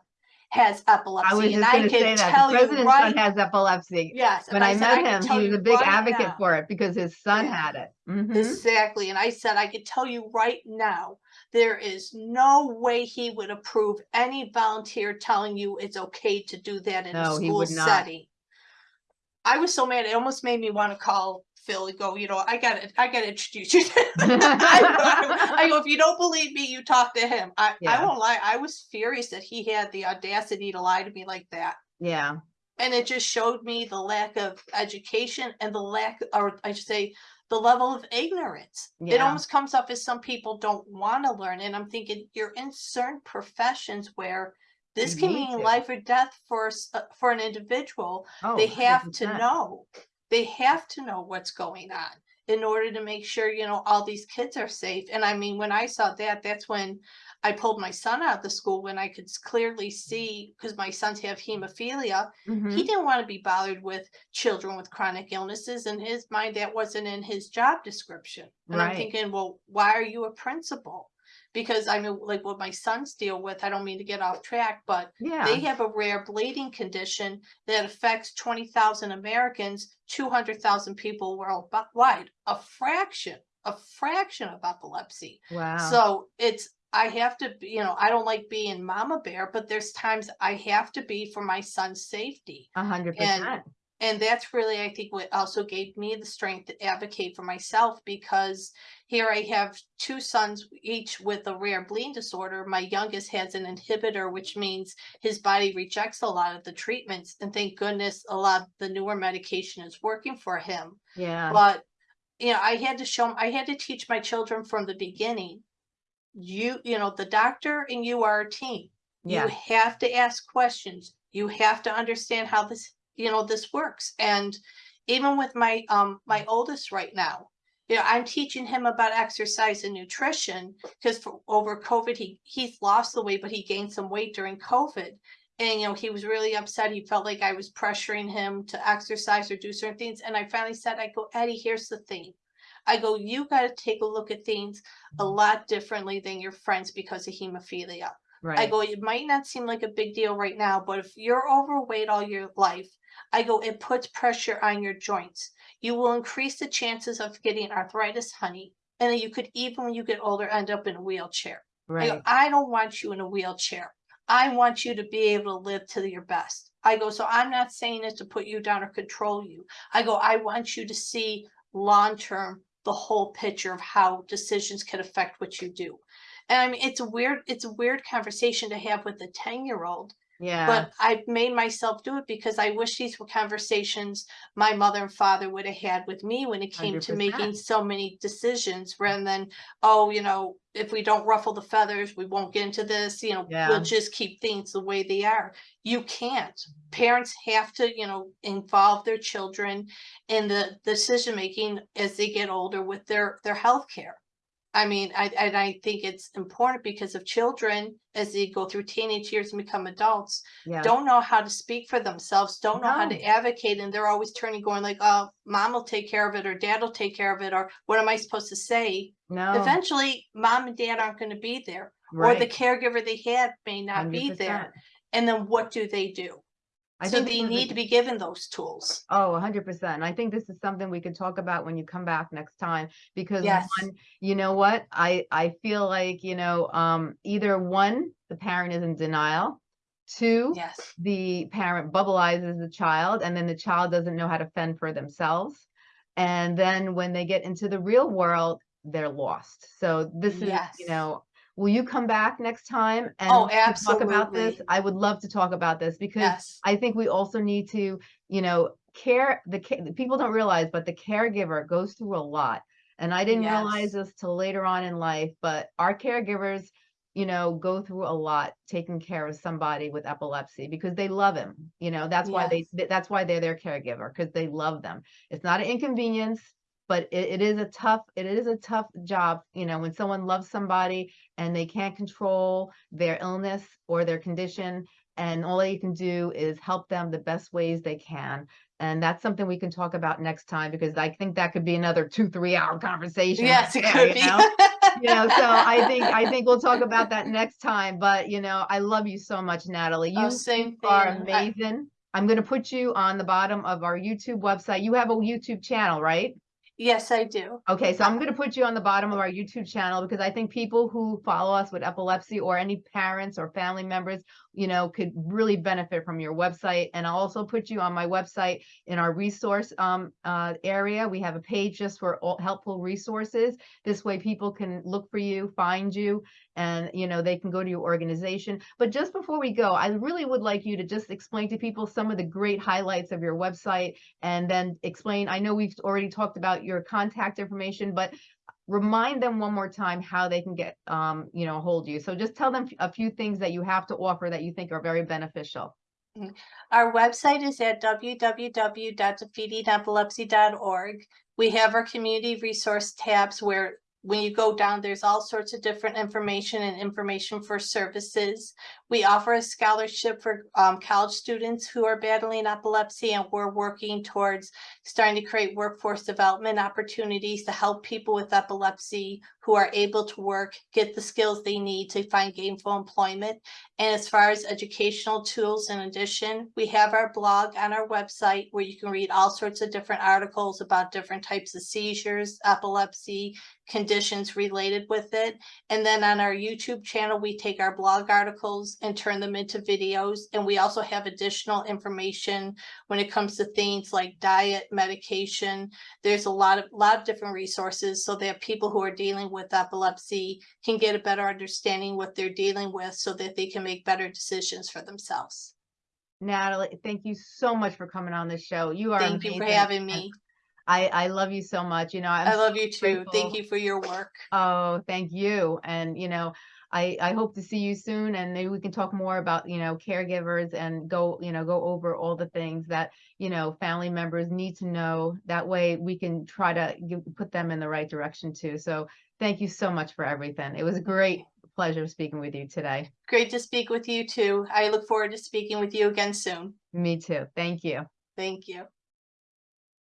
Speaker 2: has epilepsy.
Speaker 1: I was just
Speaker 2: I
Speaker 1: going to say that.
Speaker 2: tell
Speaker 1: The
Speaker 2: you
Speaker 1: president's son has epilepsy.
Speaker 2: Yes.
Speaker 1: When
Speaker 2: and
Speaker 1: I
Speaker 2: said,
Speaker 1: met
Speaker 2: can
Speaker 1: him, he was a big
Speaker 2: right
Speaker 1: advocate
Speaker 2: now."
Speaker 1: for it because his son
Speaker 2: Yeah.
Speaker 1: had it. Mhm.
Speaker 2: Exactly. And I said, I could tell you right now, there is no way he would approve any volunteer telling you it's okay to do that in a
Speaker 1: No, he
Speaker 2: school
Speaker 1: would not.
Speaker 2: setting. I was so mad. It almost made me want to call Phil and go, you know, I gotta, I gotta introduce you. to I, I go, if you don't believe me, you talk to him. I, I won't lie. I was furious that he had the audacity to lie to me like that.
Speaker 1: Yeah.
Speaker 2: And it just showed me the lack of education and the lack, or I should say, the level of ignorance. It almost comes off as some people don't want to learn. And I'm thinking you're in certain professions where this
Speaker 1: You
Speaker 2: can mean
Speaker 1: to.
Speaker 2: life or death for uh, for an individual.
Speaker 1: Oh,
Speaker 2: they have to
Speaker 1: 100%.
Speaker 2: know. They have to know what's going on in order to make sure you know all these kids are safe. And I mean, when I saw that, that's when I pulled my son out of the school when I could clearly see because my sons have hemophilia
Speaker 1: Mhm.
Speaker 2: he didn't want to be bothered with children with chronic illnesses in his mind that wasn't in his job description and i'm thinking well why are you a principal because i know like what my sons deal with i don't mean to get off track but
Speaker 1: Yeah.
Speaker 2: they have a rare bleeding condition that affects 20,000 americans 200,000 people worldwide a fraction a fraction of epilepsy
Speaker 1: Wow.
Speaker 2: so it's I have to, you know, I don't like being mama bear, but there's times I have to be for my son's safety.
Speaker 1: A hundred percent.
Speaker 2: And that's really, I think, what also gave me the strength to advocate for myself because here I have two sons, each with a rare bleeding disorder. My youngest has an inhibitor, which means his body rejects a lot of the treatments. And thank goodness a lot of the newer medication is working for him.
Speaker 1: Yeah,
Speaker 2: But, you know, I had to show, 'em- I had to teach my children from the beginning. You, you know, the doctor and you are a team.
Speaker 1: Yeah.
Speaker 2: You have to ask questions. You have to understand how this, you know, this works. And even with my, um, my oldest right now, you know, I'm teaching him about exercise and nutrition because for over COVID, he, he's lost the weight, but he gained some weight during COVID. And, you know, he was really upset. He felt like I was pressuring him to exercise or do certain things. And I finally said, I go, Eddie, here's the thing. I go, you got to take a look at things a lot differently than your friends because of hemophilia.
Speaker 1: Right.
Speaker 2: I go, it might not seem like a big deal right now, but if you're overweight all your life, I go, it puts pressure on your joints. You will increase the chances of getting arthritis, honey. And then you could even when you get older end up in a wheelchair. I go,
Speaker 1: Right.
Speaker 2: I don't want you in a wheelchair. I want you to be able to live to your best. I go, so I'm not saying it to put you down or control you. I go, I want you to see long term the whole picture of how decisions can affect what you do. And I mean, it's a weird, it's a weird conversation to have with a 10 year old,
Speaker 1: Yeah,
Speaker 2: but I've made myself do it because I wish these were conversations my mother and father would have had with me when it came to
Speaker 1: 100%.
Speaker 2: making so many decisions rather than, oh, you know, if we don't ruffle the feathers, we won't get into this, you know,
Speaker 1: Yeah.
Speaker 2: we'll just keep things the way they are. You can't. Mm-hmm. Parents have to, you know, involve their children in the decision making as they get older with their their health care. I mean, I and I think it's important because of children as they go through teenage years and become adults,
Speaker 1: yeah.
Speaker 2: don't know how to speak for themselves, don't know how to advocate, and they're always turning, going like, "Oh, mom will take care of it, or dad will take care of it, or what am I supposed to say?"
Speaker 1: No,
Speaker 2: Eventually, mom and dad aren't going to be there, or the caregiver they had may not be
Speaker 1: 100%.
Speaker 2: there. And then what do they do?
Speaker 1: I
Speaker 2: so they
Speaker 1: is a-
Speaker 2: need to be given those tools.
Speaker 1: Oh, a hundred percent. I think this is something we could talk about when you come back next time, because
Speaker 2: Yes.
Speaker 1: one, you know what? I, I feel like, you know, um, either one, the parent is in denial. Two,
Speaker 2: Yes.
Speaker 1: the parent bubbleizes the child and then the child doesn't know how to fend for themselves. And then when they get into the real world, they're lost. So this is,
Speaker 2: Yes.
Speaker 1: you know, will you come back next time and
Speaker 2: Oh,
Speaker 1: talk about this? I would love to talk about this because
Speaker 2: Yes.
Speaker 1: I think we also need to, you know, care the the people don't realize, but the caregiver goes through a lot. And I didn't realize this till later on in life, but our caregivers, you know, go through a lot taking care of somebody with epilepsy because they love him. You know, that's why they that's why they're their caregiver because they love them. It's not an inconvenience, but it, it is a tough it is a tough job, you know, when someone loves somebody and they can't control their illness or their condition and all you can do is help them the best ways they can and that's something we can talk about next time because i think that could be another two three hour conversation
Speaker 2: Yes, it could be.
Speaker 1: you know? you know so i think i think we'll talk about that next time but you know i love you so much natalie oh, you
Speaker 2: Oh,
Speaker 1: are
Speaker 2: thing. I-
Speaker 1: amazing i'm going to put you on the bottom of our youtube website you have a youtube channel right
Speaker 2: Yes, I do.
Speaker 1: Okay, so I'm going to put you on the bottom of our YouTube channel because I think people who follow us with epilepsy or any parents or family members, you know, could really benefit from your website. And I'll also put you on my website in our resource um, uh, area. We have a page just for all helpful resources. This way people can look for you, find you, and, you know, they can go to your organization. But just before we go, I really would like you to just explain to people some of the great highlights of your website and then explain, I know we've already talked about your contact information, but remind them one more time how they can get, um, you know, hold you. So just tell them a few things that you have to offer that you think are very beneficial.
Speaker 2: Our website is at www.defeatingepilepsy.org. We have our community resource tabs where when you go down, there's all sorts of different information and information for services. We offer a scholarship for um, college students who are battling epilepsy, and we're working towards starting to create workforce development opportunities to help people with epilepsy who are able to work, get the skills they need to find gainful employment. And as far as educational tools, in addition, we have our blog on our website where you can read all sorts of different articles about different types of seizures, epilepsy, conditions related with it. And then on our YouTube channel, we take our blog articles and turn them into videos. And we also have additional information when it comes to things like diet, medication. There's a lot of, lot of different resources so that people who are dealing with epilepsy can get a better understanding what they're dealing with so that they can make better decisions for themselves.
Speaker 1: Natalie, thank you so much for coming on the show. You are
Speaker 2: Thank you for having me.
Speaker 1: I, I love you so much. You know, I'm
Speaker 2: I love you too. Thank you for your work.
Speaker 1: Oh, thank you. And, you know, I, I hope to see you soon and maybe we can talk more about, you know, caregivers and go, you know, go over all the things that, you know, family members need to know. That way we can try to give, put them in the right direction too. So thank you so much for everything. It was a great pleasure speaking with you today.
Speaker 2: Great to speak with you too. I look forward to speaking with you again soon.
Speaker 1: Me too. Thank you.
Speaker 2: Thank you.